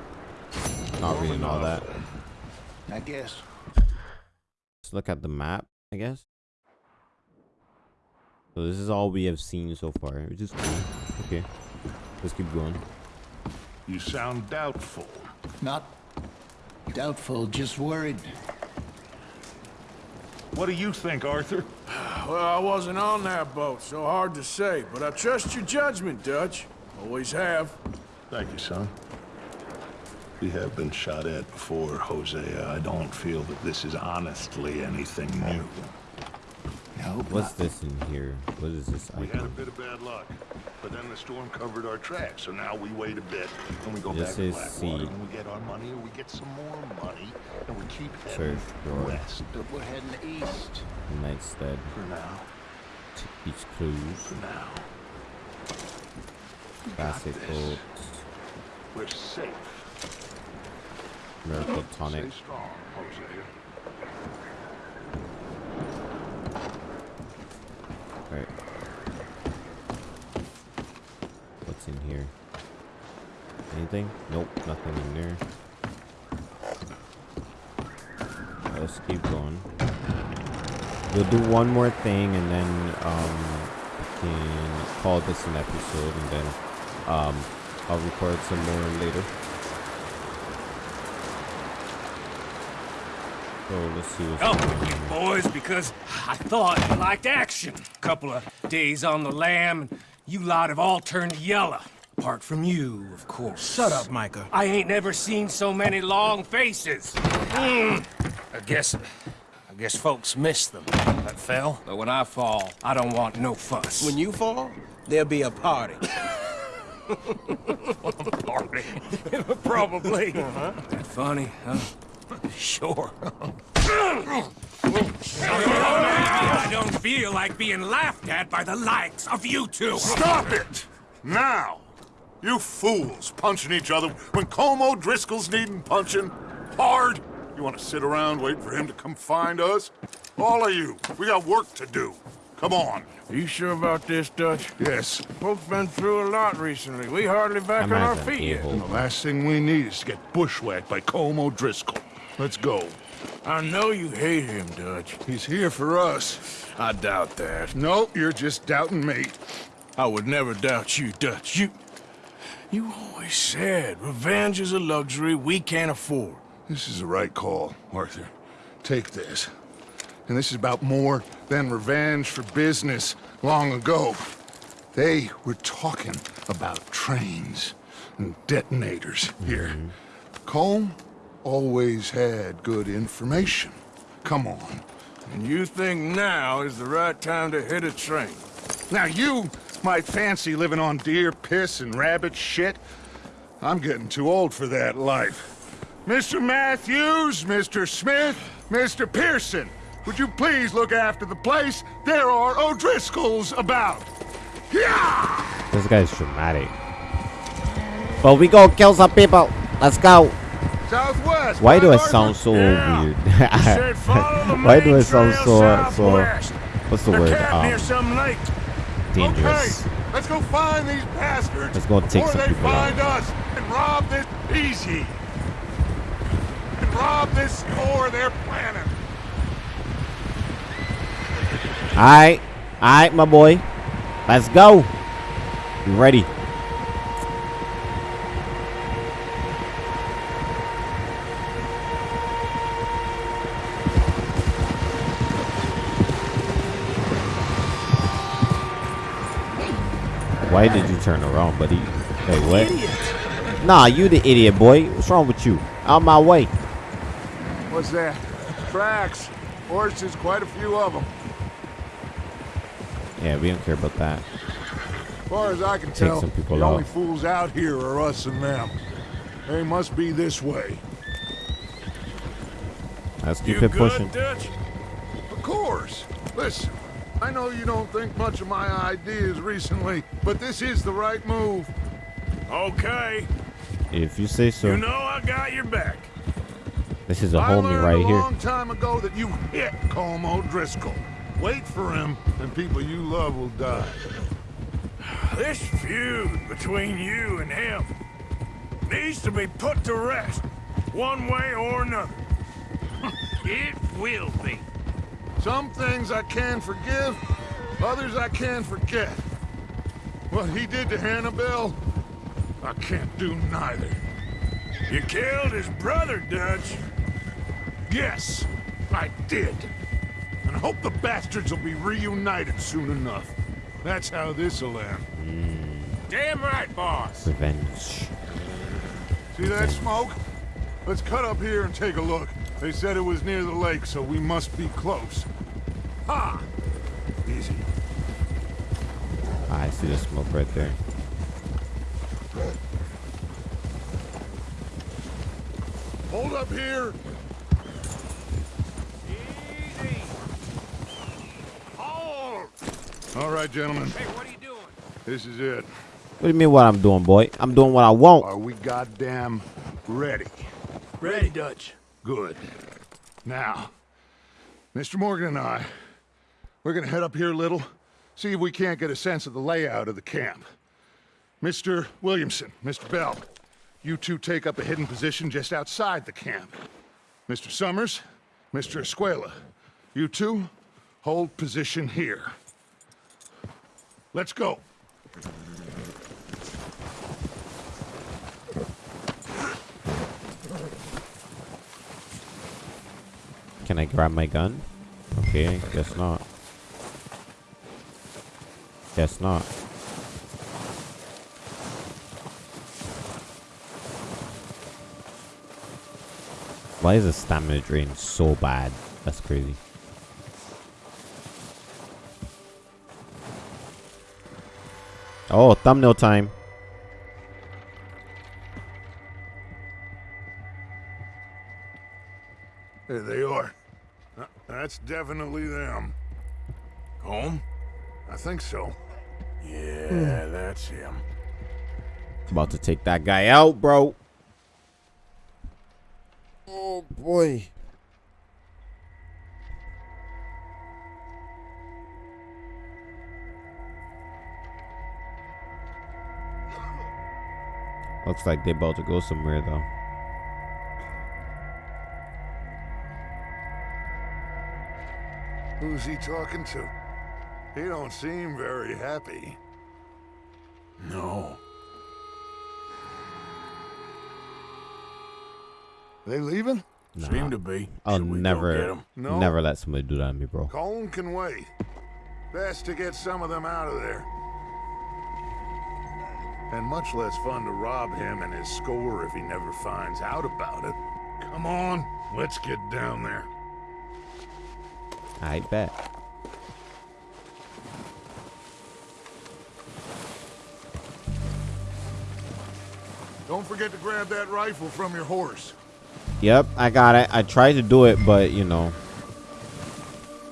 S1: Not reading all that.
S4: I guess.
S1: Let's look at the map, I guess. So this is all we have seen so far, which is cool. Okay. Let's keep going.
S7: You sound doubtful.
S4: Not doubtful, just worried.
S7: What do you think, Arthur?
S3: Well, I wasn't on that boat, so hard to say, but I trust your judgment, Dutch. Always have.
S7: Thank you, son. We have been shot at before, Hosea. I don't feel that this is honestly anything new.
S4: No,
S1: What's this in here? What is this
S7: We had a
S1: icon?
S7: bit of bad luck, but then the storm covered our tracks, so now we wait a bit, and we go
S1: This
S7: back to
S1: is
S7: Blackwater,
S1: C.
S7: and we get our money, or we get some more money, and we keep
S1: Search
S7: heading
S1: for
S7: west
S4: but we're heading east.
S1: Nightstead.
S7: for now.
S1: Beach Clues.
S7: For now.
S1: Classic
S7: this.
S1: Oats.
S7: We're safe.
S1: Miracle Tonic.
S7: Stay strong, Hosea.
S1: Right. What's in here? Anything? Nope, nothing in there. Alright, let's keep going. We'll do one more thing and then um we can call this an episode and then um I'll record some more later. So let's see what's
S3: Come
S1: going on
S3: with you, boys, because I thought you liked action. Couple of days on the lam, and you lot have all turned yellow. Apart from you, of course.
S11: Shut up, Micah.
S3: I ain't never seen so many long faces. Mm. I guess... I guess folks miss them. That fell. But when I fall, I don't want no fuss.
S11: When you fall, there'll be a party. (laughs) (laughs)
S3: party. (laughs) Probably. That funny, huh? Sure. I don't feel like being laughed at by the likes of you two.
S7: Stop it! Now! You fools punching each other when Colm O'Driscoll's needing punching. Hard! You want to sit around waiting for him to come find us? All of you, we got work to do. Come on.
S3: Are you sure about this, Dutch?
S7: Yes.
S3: Folks been through a lot recently. We hardly back
S1: I'm
S3: on our
S1: as an
S3: feet yet.
S1: a-hole.
S7: The last thing we need is to get bushwhacked by Como Driscoll. Let's go.
S3: I know you hate him, Dutch.
S7: He's here for us.
S3: I doubt that.
S7: No, you're just doubting me.
S3: I would never doubt you, Dutch. You... You always said revenge is a luxury we can't afford.
S7: This is the right call, Arthur. Take this. And this is about more than revenge for business long ago. They were talking about trains. and detonators here. Mm -hmm. Colm always had good information. Come on.
S11: And you think now is the right time to hit a train?
S7: Now you might fancy living on deer piss and rabbit shit. I'm getting too old for that life. Mr. Matthews, Mr. Smith, Mr. Pearson, would you please look after the place? There are O'Driscolls about. Yeah!
S1: This guy's dramatic. Well, we go kill some people. Let's go.
S7: Southwest.
S1: Why do I sound so yeah. weird? (laughs) Why do I sound so so? What's the
S11: They're
S1: word?
S11: Um, near some lake.
S1: Dangerous.
S7: Okay, let's go find these bastards.
S1: Let's go take some
S7: they
S1: people
S7: find
S1: out.
S7: us and rob this easy. And rob this store they're planning.
S1: Alright. Alright, my boy. Let's go. You ready? Why did you turn around, buddy? Wait, what?
S11: Idiot.
S1: Nah, you the idiot, boy. What's wrong with you? Out my way.
S7: What's that? Tracks. Horses, quite a few of them.
S1: Yeah, we don't care about that.
S7: As far as I can
S1: Take
S7: tell,
S1: some people
S7: the
S1: out.
S7: only fools out here are us and them. They must be this way.
S1: Let's keep
S11: You
S1: it
S11: good,
S1: pushing.
S11: Dutch?
S7: Of course. Listen, I know you don't think much of my ideas recently, but this is the right move.
S11: Okay.
S1: If you say so.
S11: You know I got your back.
S1: This is a
S7: I
S1: homie
S7: learned
S1: right
S7: a
S1: here.
S7: A long time ago that you hit Colm O'Driscoll. Wait for him, and people you love will die.
S11: This feud between you and him needs to be put to rest, one way or another. (laughs) it will be.
S7: Some things I can forgive, others I can forget. What he did to Annabelle, I can't do neither.
S11: You killed his brother, Dutch.
S7: Yes, I did. And I hope the bastards will be reunited soon enough. That's how this'll end. Hmm.
S11: Damn right, boss.
S1: Revenge.
S7: See that smoke? Let's cut up here and take a look. They said it was near the lake, so we must be close. Ha! Easy.
S1: I see the smoke right there.
S7: Hold up here.
S11: Easy. Hold.
S7: All right, gentlemen.
S11: Hey, what are you doing?
S7: This is it.
S1: What do you mean what I'm doing, boy? I'm doing what I want.
S7: Are we goddamn ready?
S12: Ready, Dutch.
S7: Good. Now, Mr. Morgan and I, we're gonna head up here a little, see if we can't get a sense of the layout of the camp. Mr. Williamson, Mr. Bell, you two take up a hidden position just outside the camp. Mr. Summers, Mr. Escuella, you two hold position here. Let's go.
S1: Can I grab my gun? Okay, guess not. Guess not. Why is the stamina drain so bad? That's crazy. Oh, thumbnail time.
S7: There they are. Uh, That's definitely them.
S11: Home?
S7: I think so.
S11: Yeah, hmm. that's him.
S1: About to take that guy out, bro. Oh boy. Looks like they're about to go somewhere though.
S7: Who's he talking to? He don't seem very happy.
S11: No.
S7: They leaving?
S1: Nah,
S11: Seem to be.
S1: I'll
S11: Should we get
S1: never,
S11: 'em?
S7: No.
S1: never let somebody do that to me, bro.
S7: Colm can wait. Best to get some of them out of there. And much less fun to rob him and his score if he never finds out about it. Come on, let's get down there.
S1: I bet.
S7: Don't forget to grab that rifle from your horse.
S1: Yep, I got it. I tried to do it, but you know.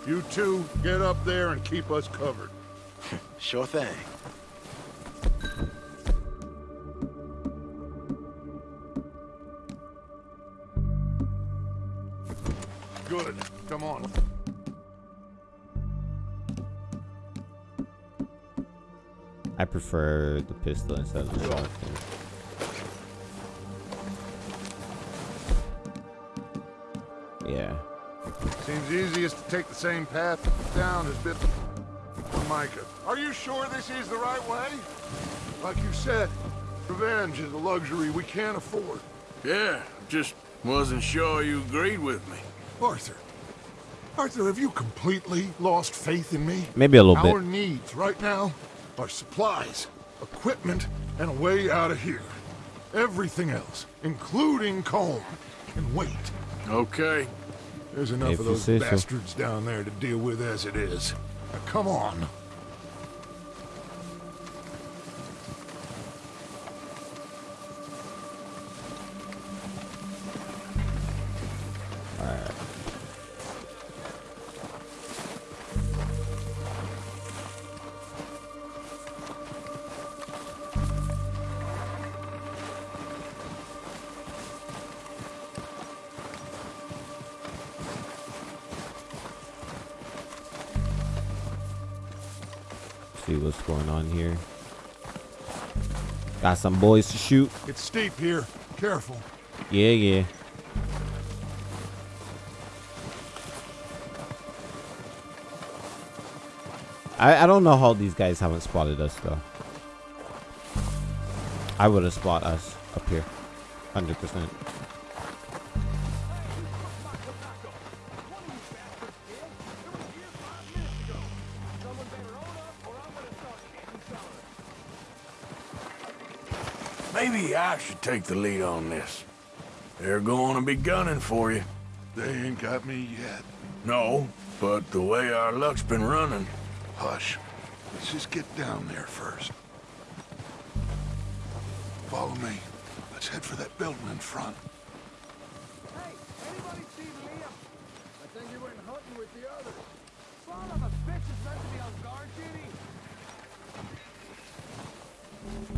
S7: You two, get up there and keep us covered. (laughs)
S4: sure thing.
S7: Good. Come on.
S1: I prefer the pistol instead of the shotgun. Yeah.
S7: Seems easiest to take the same path down as bit for Micah. Are you sure this is the right way? Like you said, revenge is a luxury we can't afford.
S11: Yeah, just wasn't sure you agreed with me.
S7: Arthur. Arthur, have you completely lost faith in me?
S1: Maybe a little
S7: Our
S1: bit.
S7: Our needs right now are supplies, equipment, and a way out of here. Everything else, including Colm, can wait.
S11: Okay.
S7: There's enough
S1: If
S7: of those
S1: say so.
S7: bastards down there to deal with as it is. Now, come on.
S1: Got some boys to shoot.
S7: It's steep here. Careful.
S1: Yeah, yeah. I, I don't know how these guys haven't spotted us though. I would have spot us up here. 100%.
S11: I should take the lead on this. They're going to be gunning for you.
S7: They ain't got me yet.
S11: No, but the way our luck's been running.
S7: Hush. Let's just get down there first. Follow me. Let's head for that building in front.
S13: Hey, anybody see Liam? I think he went hunting with the others. Son of a bitch is meant to be on guard duty.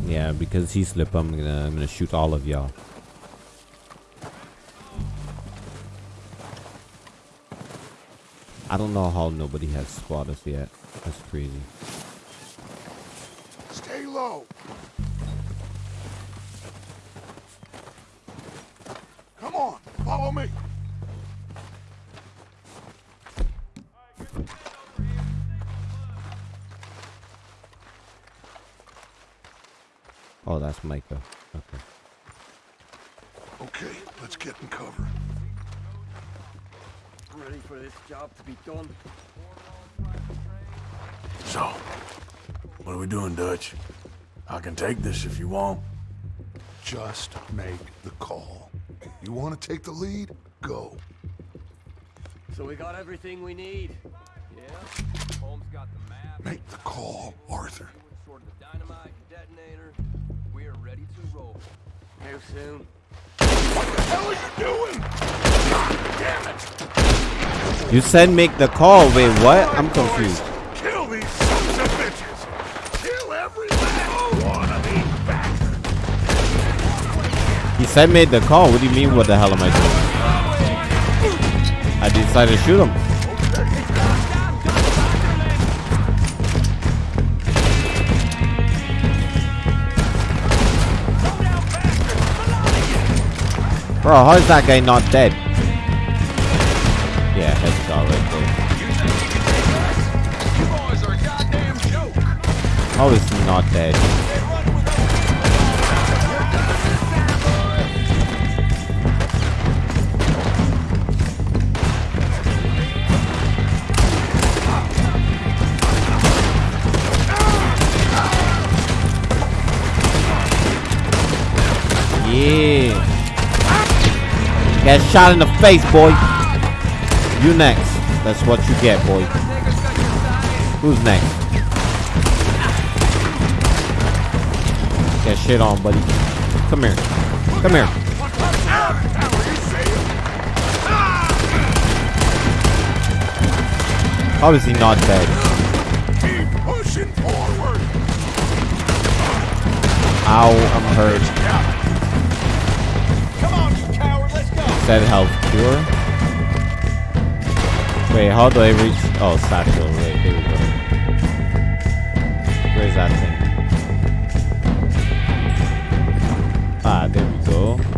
S1: Yeah, because he slip, I'm gonna I'm gonna shoot all of y'all. I don't know how nobody has spotted us yet. That's crazy. Oh, that's Micah. Okay.
S7: Okay, let's get in cover.
S14: Ready for this job to be done.
S11: So, what are we doing, Dutch? I can take this if you want.
S7: Just make the call. You want to take the lead? Go.
S14: So we got everything we need. Yeah.
S3: Holmes got the map.
S7: Make the call, Arthur.
S14: How soon?
S7: What the hell are you doing? God damn it!
S1: You said make the call. Wait, what? I'm confused.
S7: Kill these sons of bitches! Kill every last one of these bastards!
S1: He said made the call. What do you mean? What the hell am I doing? I decided to shoot him. Bro, how is that guy not dead? Yeah, headshot right there.
S3: You boys are a goddamn joke.
S1: How is he not dead? Get shot in the face, boy. You next. That's what you get, boy. Who's next? Get shit on, buddy. Come here. Come here. Obviously not dead.
S7: Keep pushing forward.
S1: Ow, I'm hurt. Said health cure. Wait, how do I reach? Oh, satchel. Wait, here we go. Where's that thing? Ah, there we go.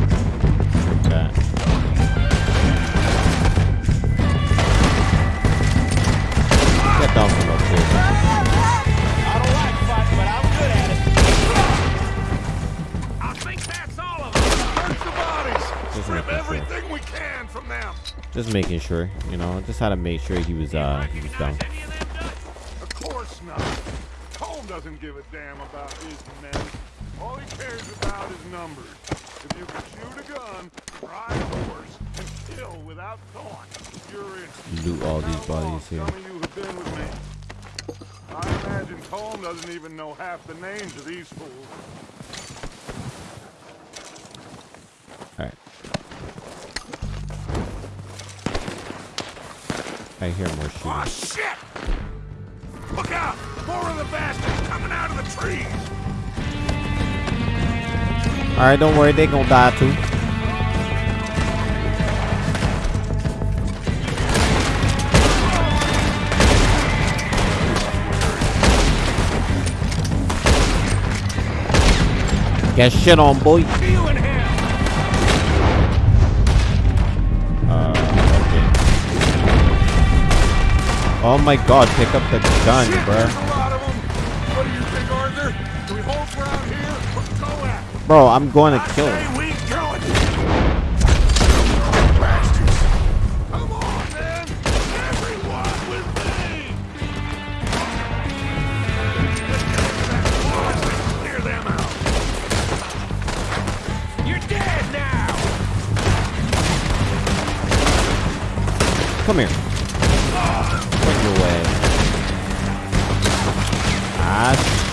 S1: Just making sure, you know, just had to make sure he was uh he was down.
S7: Of course not. Colm doesn't give a damn about his men. All he cares about is numbers. If you can shoot a gun, ride a horse, and kill without thought, you're in.
S1: Loot all these bodies here.
S7: Some of you have been with me. I imagine Colm doesn't even know half the names of these fools.
S1: I hear more shooting.
S7: Oh, shit! Look out! More of the bastards coming out of the trees!
S1: Alright, don't worry, they gonna die too. Get shit on, boy. Oh my god, pick up the gun, bruh.
S7: What do you think, Arthur? Do we hold ground here or go at it?
S1: Bro, I'm going to kill him.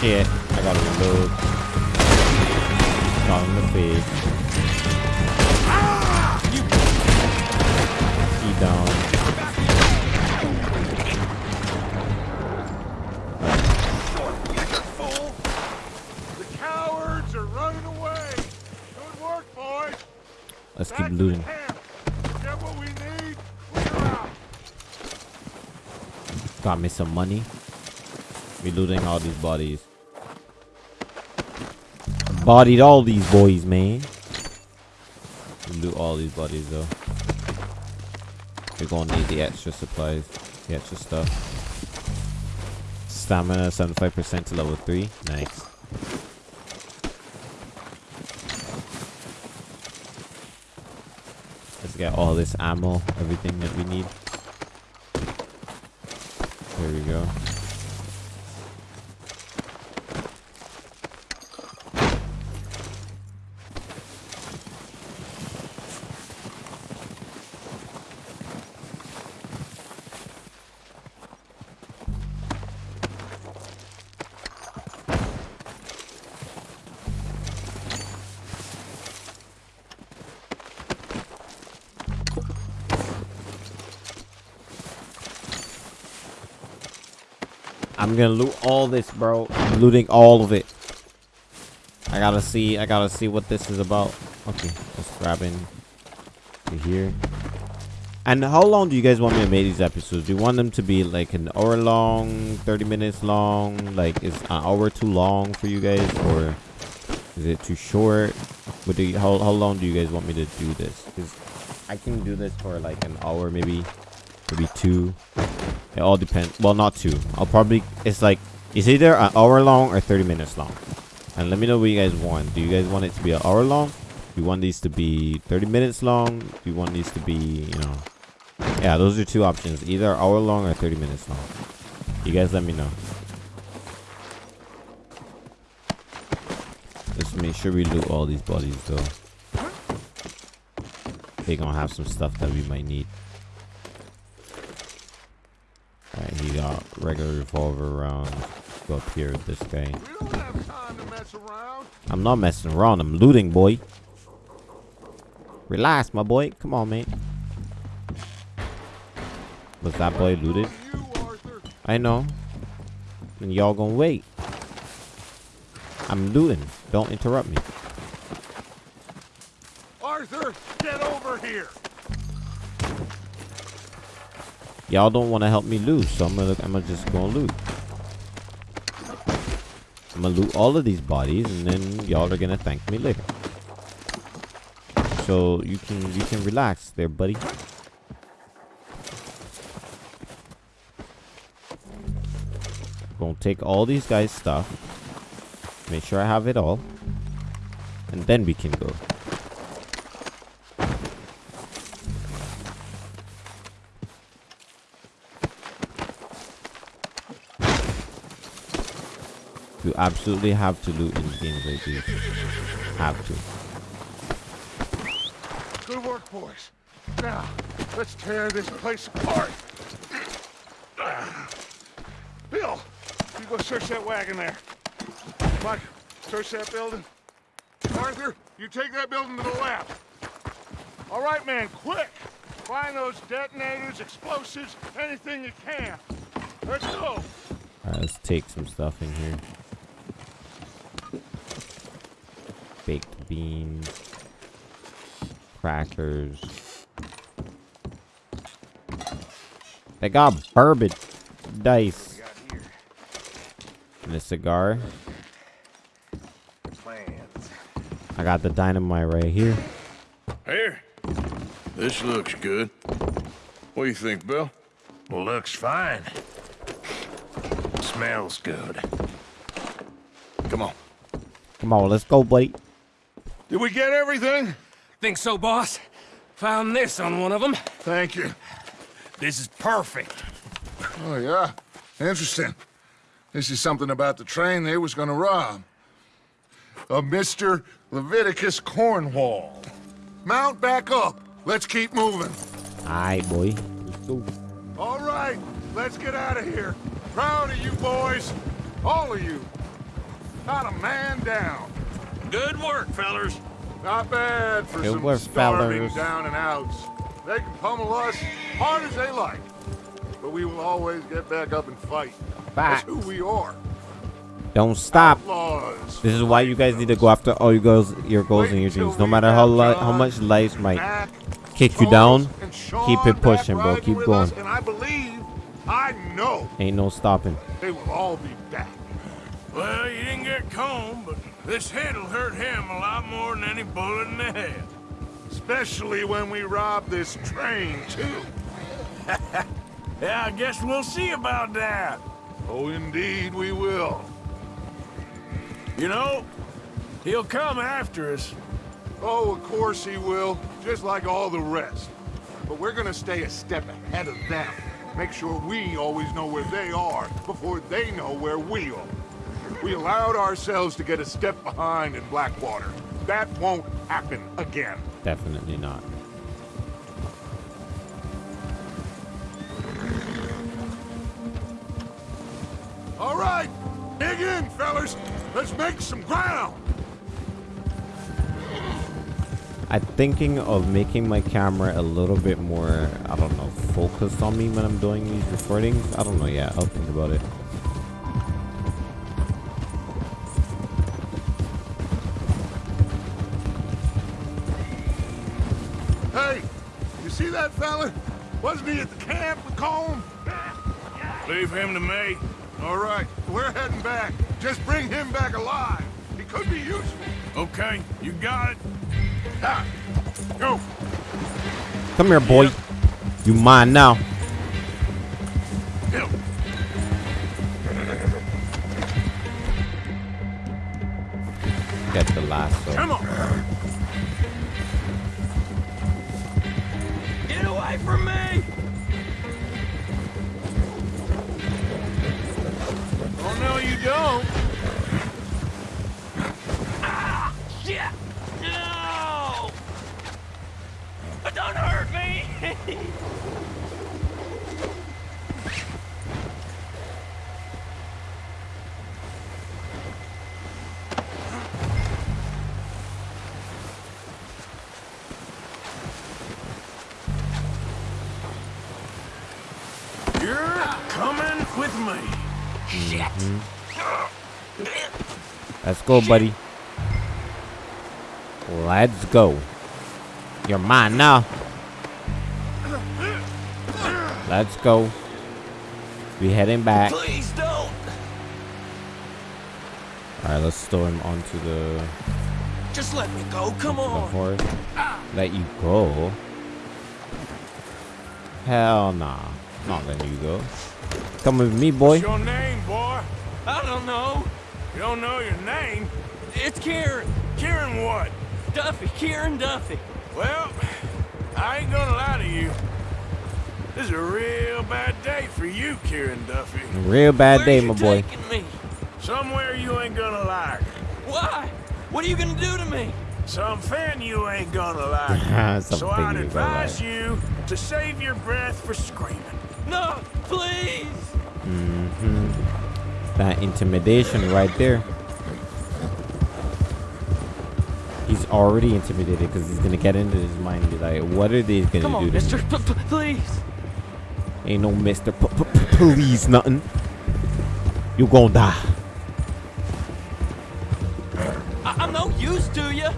S1: Shit. I gotta reload. Shot in the face. He down.
S7: The cowards are running away! Good work, boys!
S1: Let's keep looting.
S7: Get what we need!
S1: Got me some money. We looting all these bodies. Bodied all these boys, man. Loot all these bodies though. We're gonna need the extra supplies, the extra stuff. Stamina 75% to level 3. Nice. Let's get all this ammo, everything that we need. There we go. Gonna loot all this, bro. I'm looting all of it. I gotta see. I gotta see what this is about. Okay, let's grab in to here. And how long do you guys want me to make these episodes? Do you want them to be like an hour long, 30 minutes long? Like, is an hour too long for you guys, or is it too short? What do you, how how long do you guys want me to do this? Because I can do this for like an hour, maybe, maybe two. It all depends. Well, not two. I'll probably. It's like it's either an hour long or 30 minutes long. And let me know what you guys want. Do you guys want it to be an hour long? Do you want these to be 30 minutes long? Do you want these to be, you know? Yeah, those are two options. Either hour long or 30 minutes long. You guys let me know. Let's make sure we loot all these bodies though. they gonna have some stuff that we might need. Got regular revolver rounds. Go up here with this guy. I'm not messing around. I'm looting, boy. Relax, my boy. Come on, man. Was that boy looted? I know. And y'all gonna wait. I'm looting. Don't interrupt me. Y'all don't want to help me loot, so I'm gonna I'm gonna just go and loot. I'm gonna loot all of these bodies, and then y'all are gonna thank me later. So you can you can relax there, buddy. Gonna take all these guys' stuff. Make sure I have it all. And then we can go. You absolutely have to loot in games like these. Have to.
S7: Good work, boys. Now, let's tear this place apart. Bill, you go search that wagon there. Mike, search that building. Arthur, you take that building to the left. All right, man, quick. Find those detonators, explosives, anything you can. Let's go.
S1: Let's take some stuff in here. baked beans, crackers. They got bourbon dice. And a cigar. Plans. I got the dynamite right here.
S11: Here. This looks good. What do you think, Bill?
S3: Looks fine. Smells good.
S11: Come on.
S1: Come on, let's go, buddy.
S7: Did we get everything?
S3: Think so, boss. Found this on one of them.
S7: Thank you.
S3: This is perfect.
S7: Oh, yeah? Interesting. This is something about the train they was gonna rob. A Mr. Leviticus Cornwall. Mount back up. Let's keep moving.
S1: Alright, boy. Let's go.
S7: All right, let's get out of here. Proud of you boys. All of you. Not a man down.
S3: Good work, fellers.
S7: Not bad for
S1: Good
S7: some
S1: work,
S7: starving
S1: fellers.
S7: down and outs. They can pummel us hard as they like. But we will always get back up and fight. That's who we are.
S1: Don't stop.
S7: Outlaws.
S1: This is why you guys need to go after all your goals, your goals and your dreams. No matter how how much life might kick you down, keep it pushing, bro. Keep going.
S7: us, and I believe, I know,
S1: Ain't no stopping.
S7: they will all be back.
S3: Well, you didn't get Colm, but this hit'll hurt him a lot more than any bullet in the head.
S7: Especially when we rob this train, too. (laughs)
S3: Yeah, I guess we'll see about that.
S7: Oh, indeed we will.
S3: You know, he'll come after us.
S7: Oh, of course he will, just like all the rest. But we're gonna stay a step ahead of them. Make sure we always know where they are before they know where we are. We allowed ourselves to get a step behind in Blackwater. That won't happen again.
S1: Definitely not.
S7: All right, dig in, fellas. Let's make some ground.
S1: I'm thinking of making my camera a little bit more, I don't know, focused on me when I'm doing these recordings. I don't know yet. I'll think about it.
S7: See that fella? Wasn't he at the camp with Colm?
S3: Leave him to me.
S7: All right, we're heading back. Just bring him back alive. He could be useful.
S3: Okay, you got it.
S7: Ha! Go.
S1: Come here, boy. You mine now.
S7: Bill.
S1: Get the lasso.
S3: Come on. From me!
S7: Oh, no, you don't.
S3: Ah, shit! No! with (laughs)
S1: go, buddy. Let's go. You're mine now. Uh. Let's go. We heading back.
S3: Please don't.
S1: All right, let's throw him onto the.
S3: Just let me go. Come on.
S1: Horse. Let you go. Hell nah. Not letting you go. Come with me, boy.
S3: What's your name, boy? I don't know. You don't know your name? It's Kieran. Kieran what? Duffy. Kieran Duffy. Well, I ain't gonna lie to you. This is a real bad day for you, Kieran Duffy.
S1: Real bad day, my boy.
S3: Me? Somewhere you ain't gonna like. Why? What are you gonna do to me? Something you ain't gonna (laughs) like. so I'd advise like. you to save your breath for screaming. No, please.
S1: Mm-hmm. That intimidation right there. He's already intimidated because he's gonna get into his mind and be like, "What are these gonna
S3: Come
S1: do
S3: on,
S1: to
S3: Mister,
S1: me?"
S3: please.
S1: Ain't no Mister, p -p please, nothing. You gonna die.
S3: I am no use to you.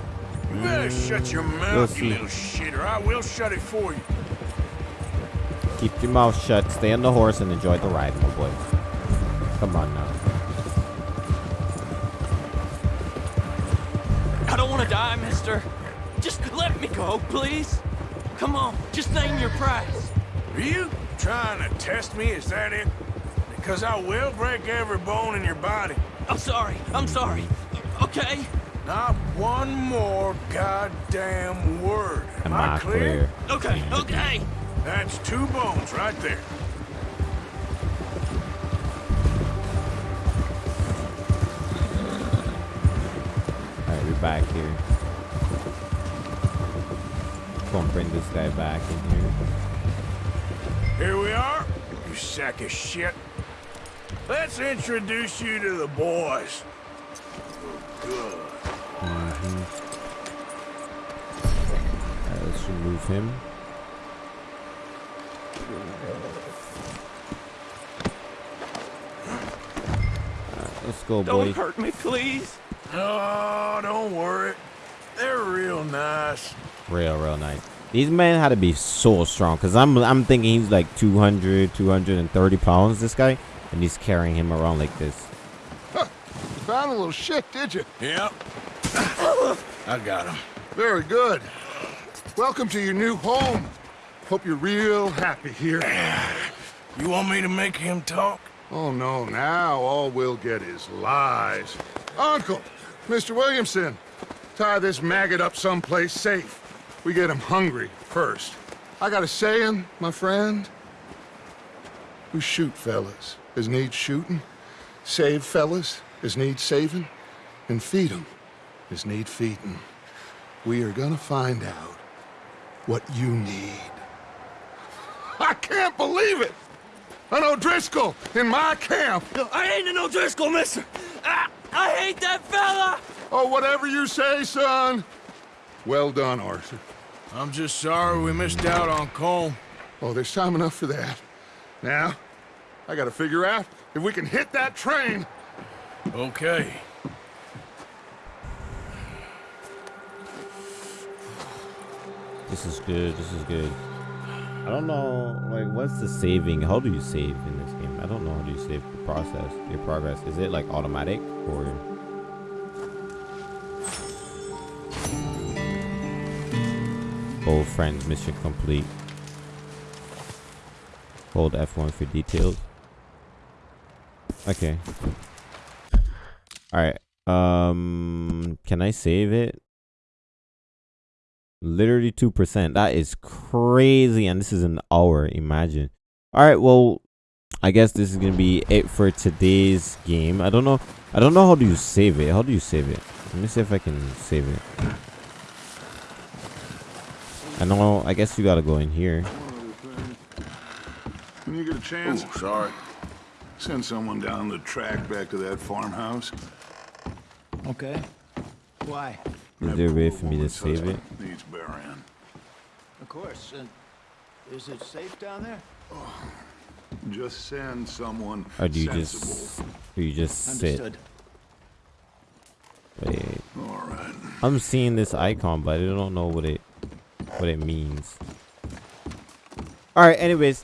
S3: You better shut your mouth, you little shitter. I will shut it for you.
S1: Keep your mouth shut, stay on the horse, and enjoy the ride, my boy. Come on now.
S3: I don't want to die, mister. Just let me go, please. Come on, just name your price. Are you trying to test me? Is that it? Because I will break every bone in your body. I'm sorry. I'm sorry. Okay? Not one more goddamn word. Am, Am I, I clear? clear? Okay, okay. That's two bones right there.
S1: Back here. Gonna bring this guy back in here.
S3: Here we are, you sack of shit. Let's introduce you to the boys. Good.
S1: Mm -hmm. Right, let's remove him. let's go, boy.
S3: Don't hurt me, please. Oh, don't worry. They're real nice.
S1: Real, real nice. These men had to be so strong because I'm I'm thinking he's like 200, 230 pounds, this guy, and he's carrying him around like this.
S7: Huh. You found a little shit, did you?
S3: Yep. (coughs) I got him.
S7: Very good. Welcome to your new home. Hope you're real happy here. (sighs)
S3: You want me to make him talk?
S7: Oh, no. Now all we'll get is lies. Uncle, Mr. Williamson, tie this maggot up someplace safe. We get him hungry first. I got a saying, my friend. We shoot fellas as need shooting, save fellas as need saving, and feed them as need feeding. We are gonna find out what you need. I can't believe it! An O'Driscoll in my camp!
S3: I ain't an O'Driscoll, mister! I, I hate that fella!
S7: Oh, whatever you say, son. Well done, Arthur.
S3: I'm just sorry we missed out on Colm.
S7: Oh, there's time enough for that. Now, I gotta figure out if we can hit that train.
S3: Okay.
S1: This is good, this is good. I don't know, like, what's the saving? How do you save in this game? I don't know how do you save the process, your progress. Is it, like, automatic, or... Old friends, mission complete. Hold F1 for details. Okay. Alright. Um, can I save it? Literally 2%. That is crazy. And this is an hour. Imagine. All right. Well, I guess this is going to be it for today's game. I don't know. I don't know how do you save it. How do you save it? Let me see if I can save it. I know. I guess you got to go in here.
S7: When you get a chance.
S3: Oh, sorry.
S7: Send someone down the track back to that farmhouse.
S4: Okay. Why?
S1: Is there a way for me to save it?
S7: Needs burying.
S4: Of course. And is it safe down there?
S7: Oh, Just send someone
S1: or do you
S7: sensible.
S1: just do you just
S4: Understood.
S1: sit wait.
S7: All right.
S1: I'm seeing this icon but i don't know what it what it means. All right anyways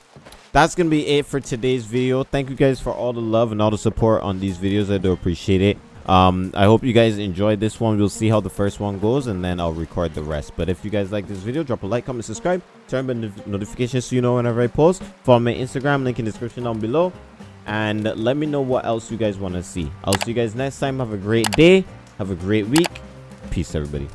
S1: that's gonna be it for today's video. Thank you guys for all the love and all the support on these videos. I do appreciate it um i hope you guys enjoyed this one. We'll see how the first one goes and then i'll record the rest. But if you guys like this video drop a like comment subscribe turn on the notifications so you know whenever i post. Follow my instagram link in the description down below. And let me know what else you guys want to see. I'll see you guys next time. Have a great day. Have a great week. Peace everybody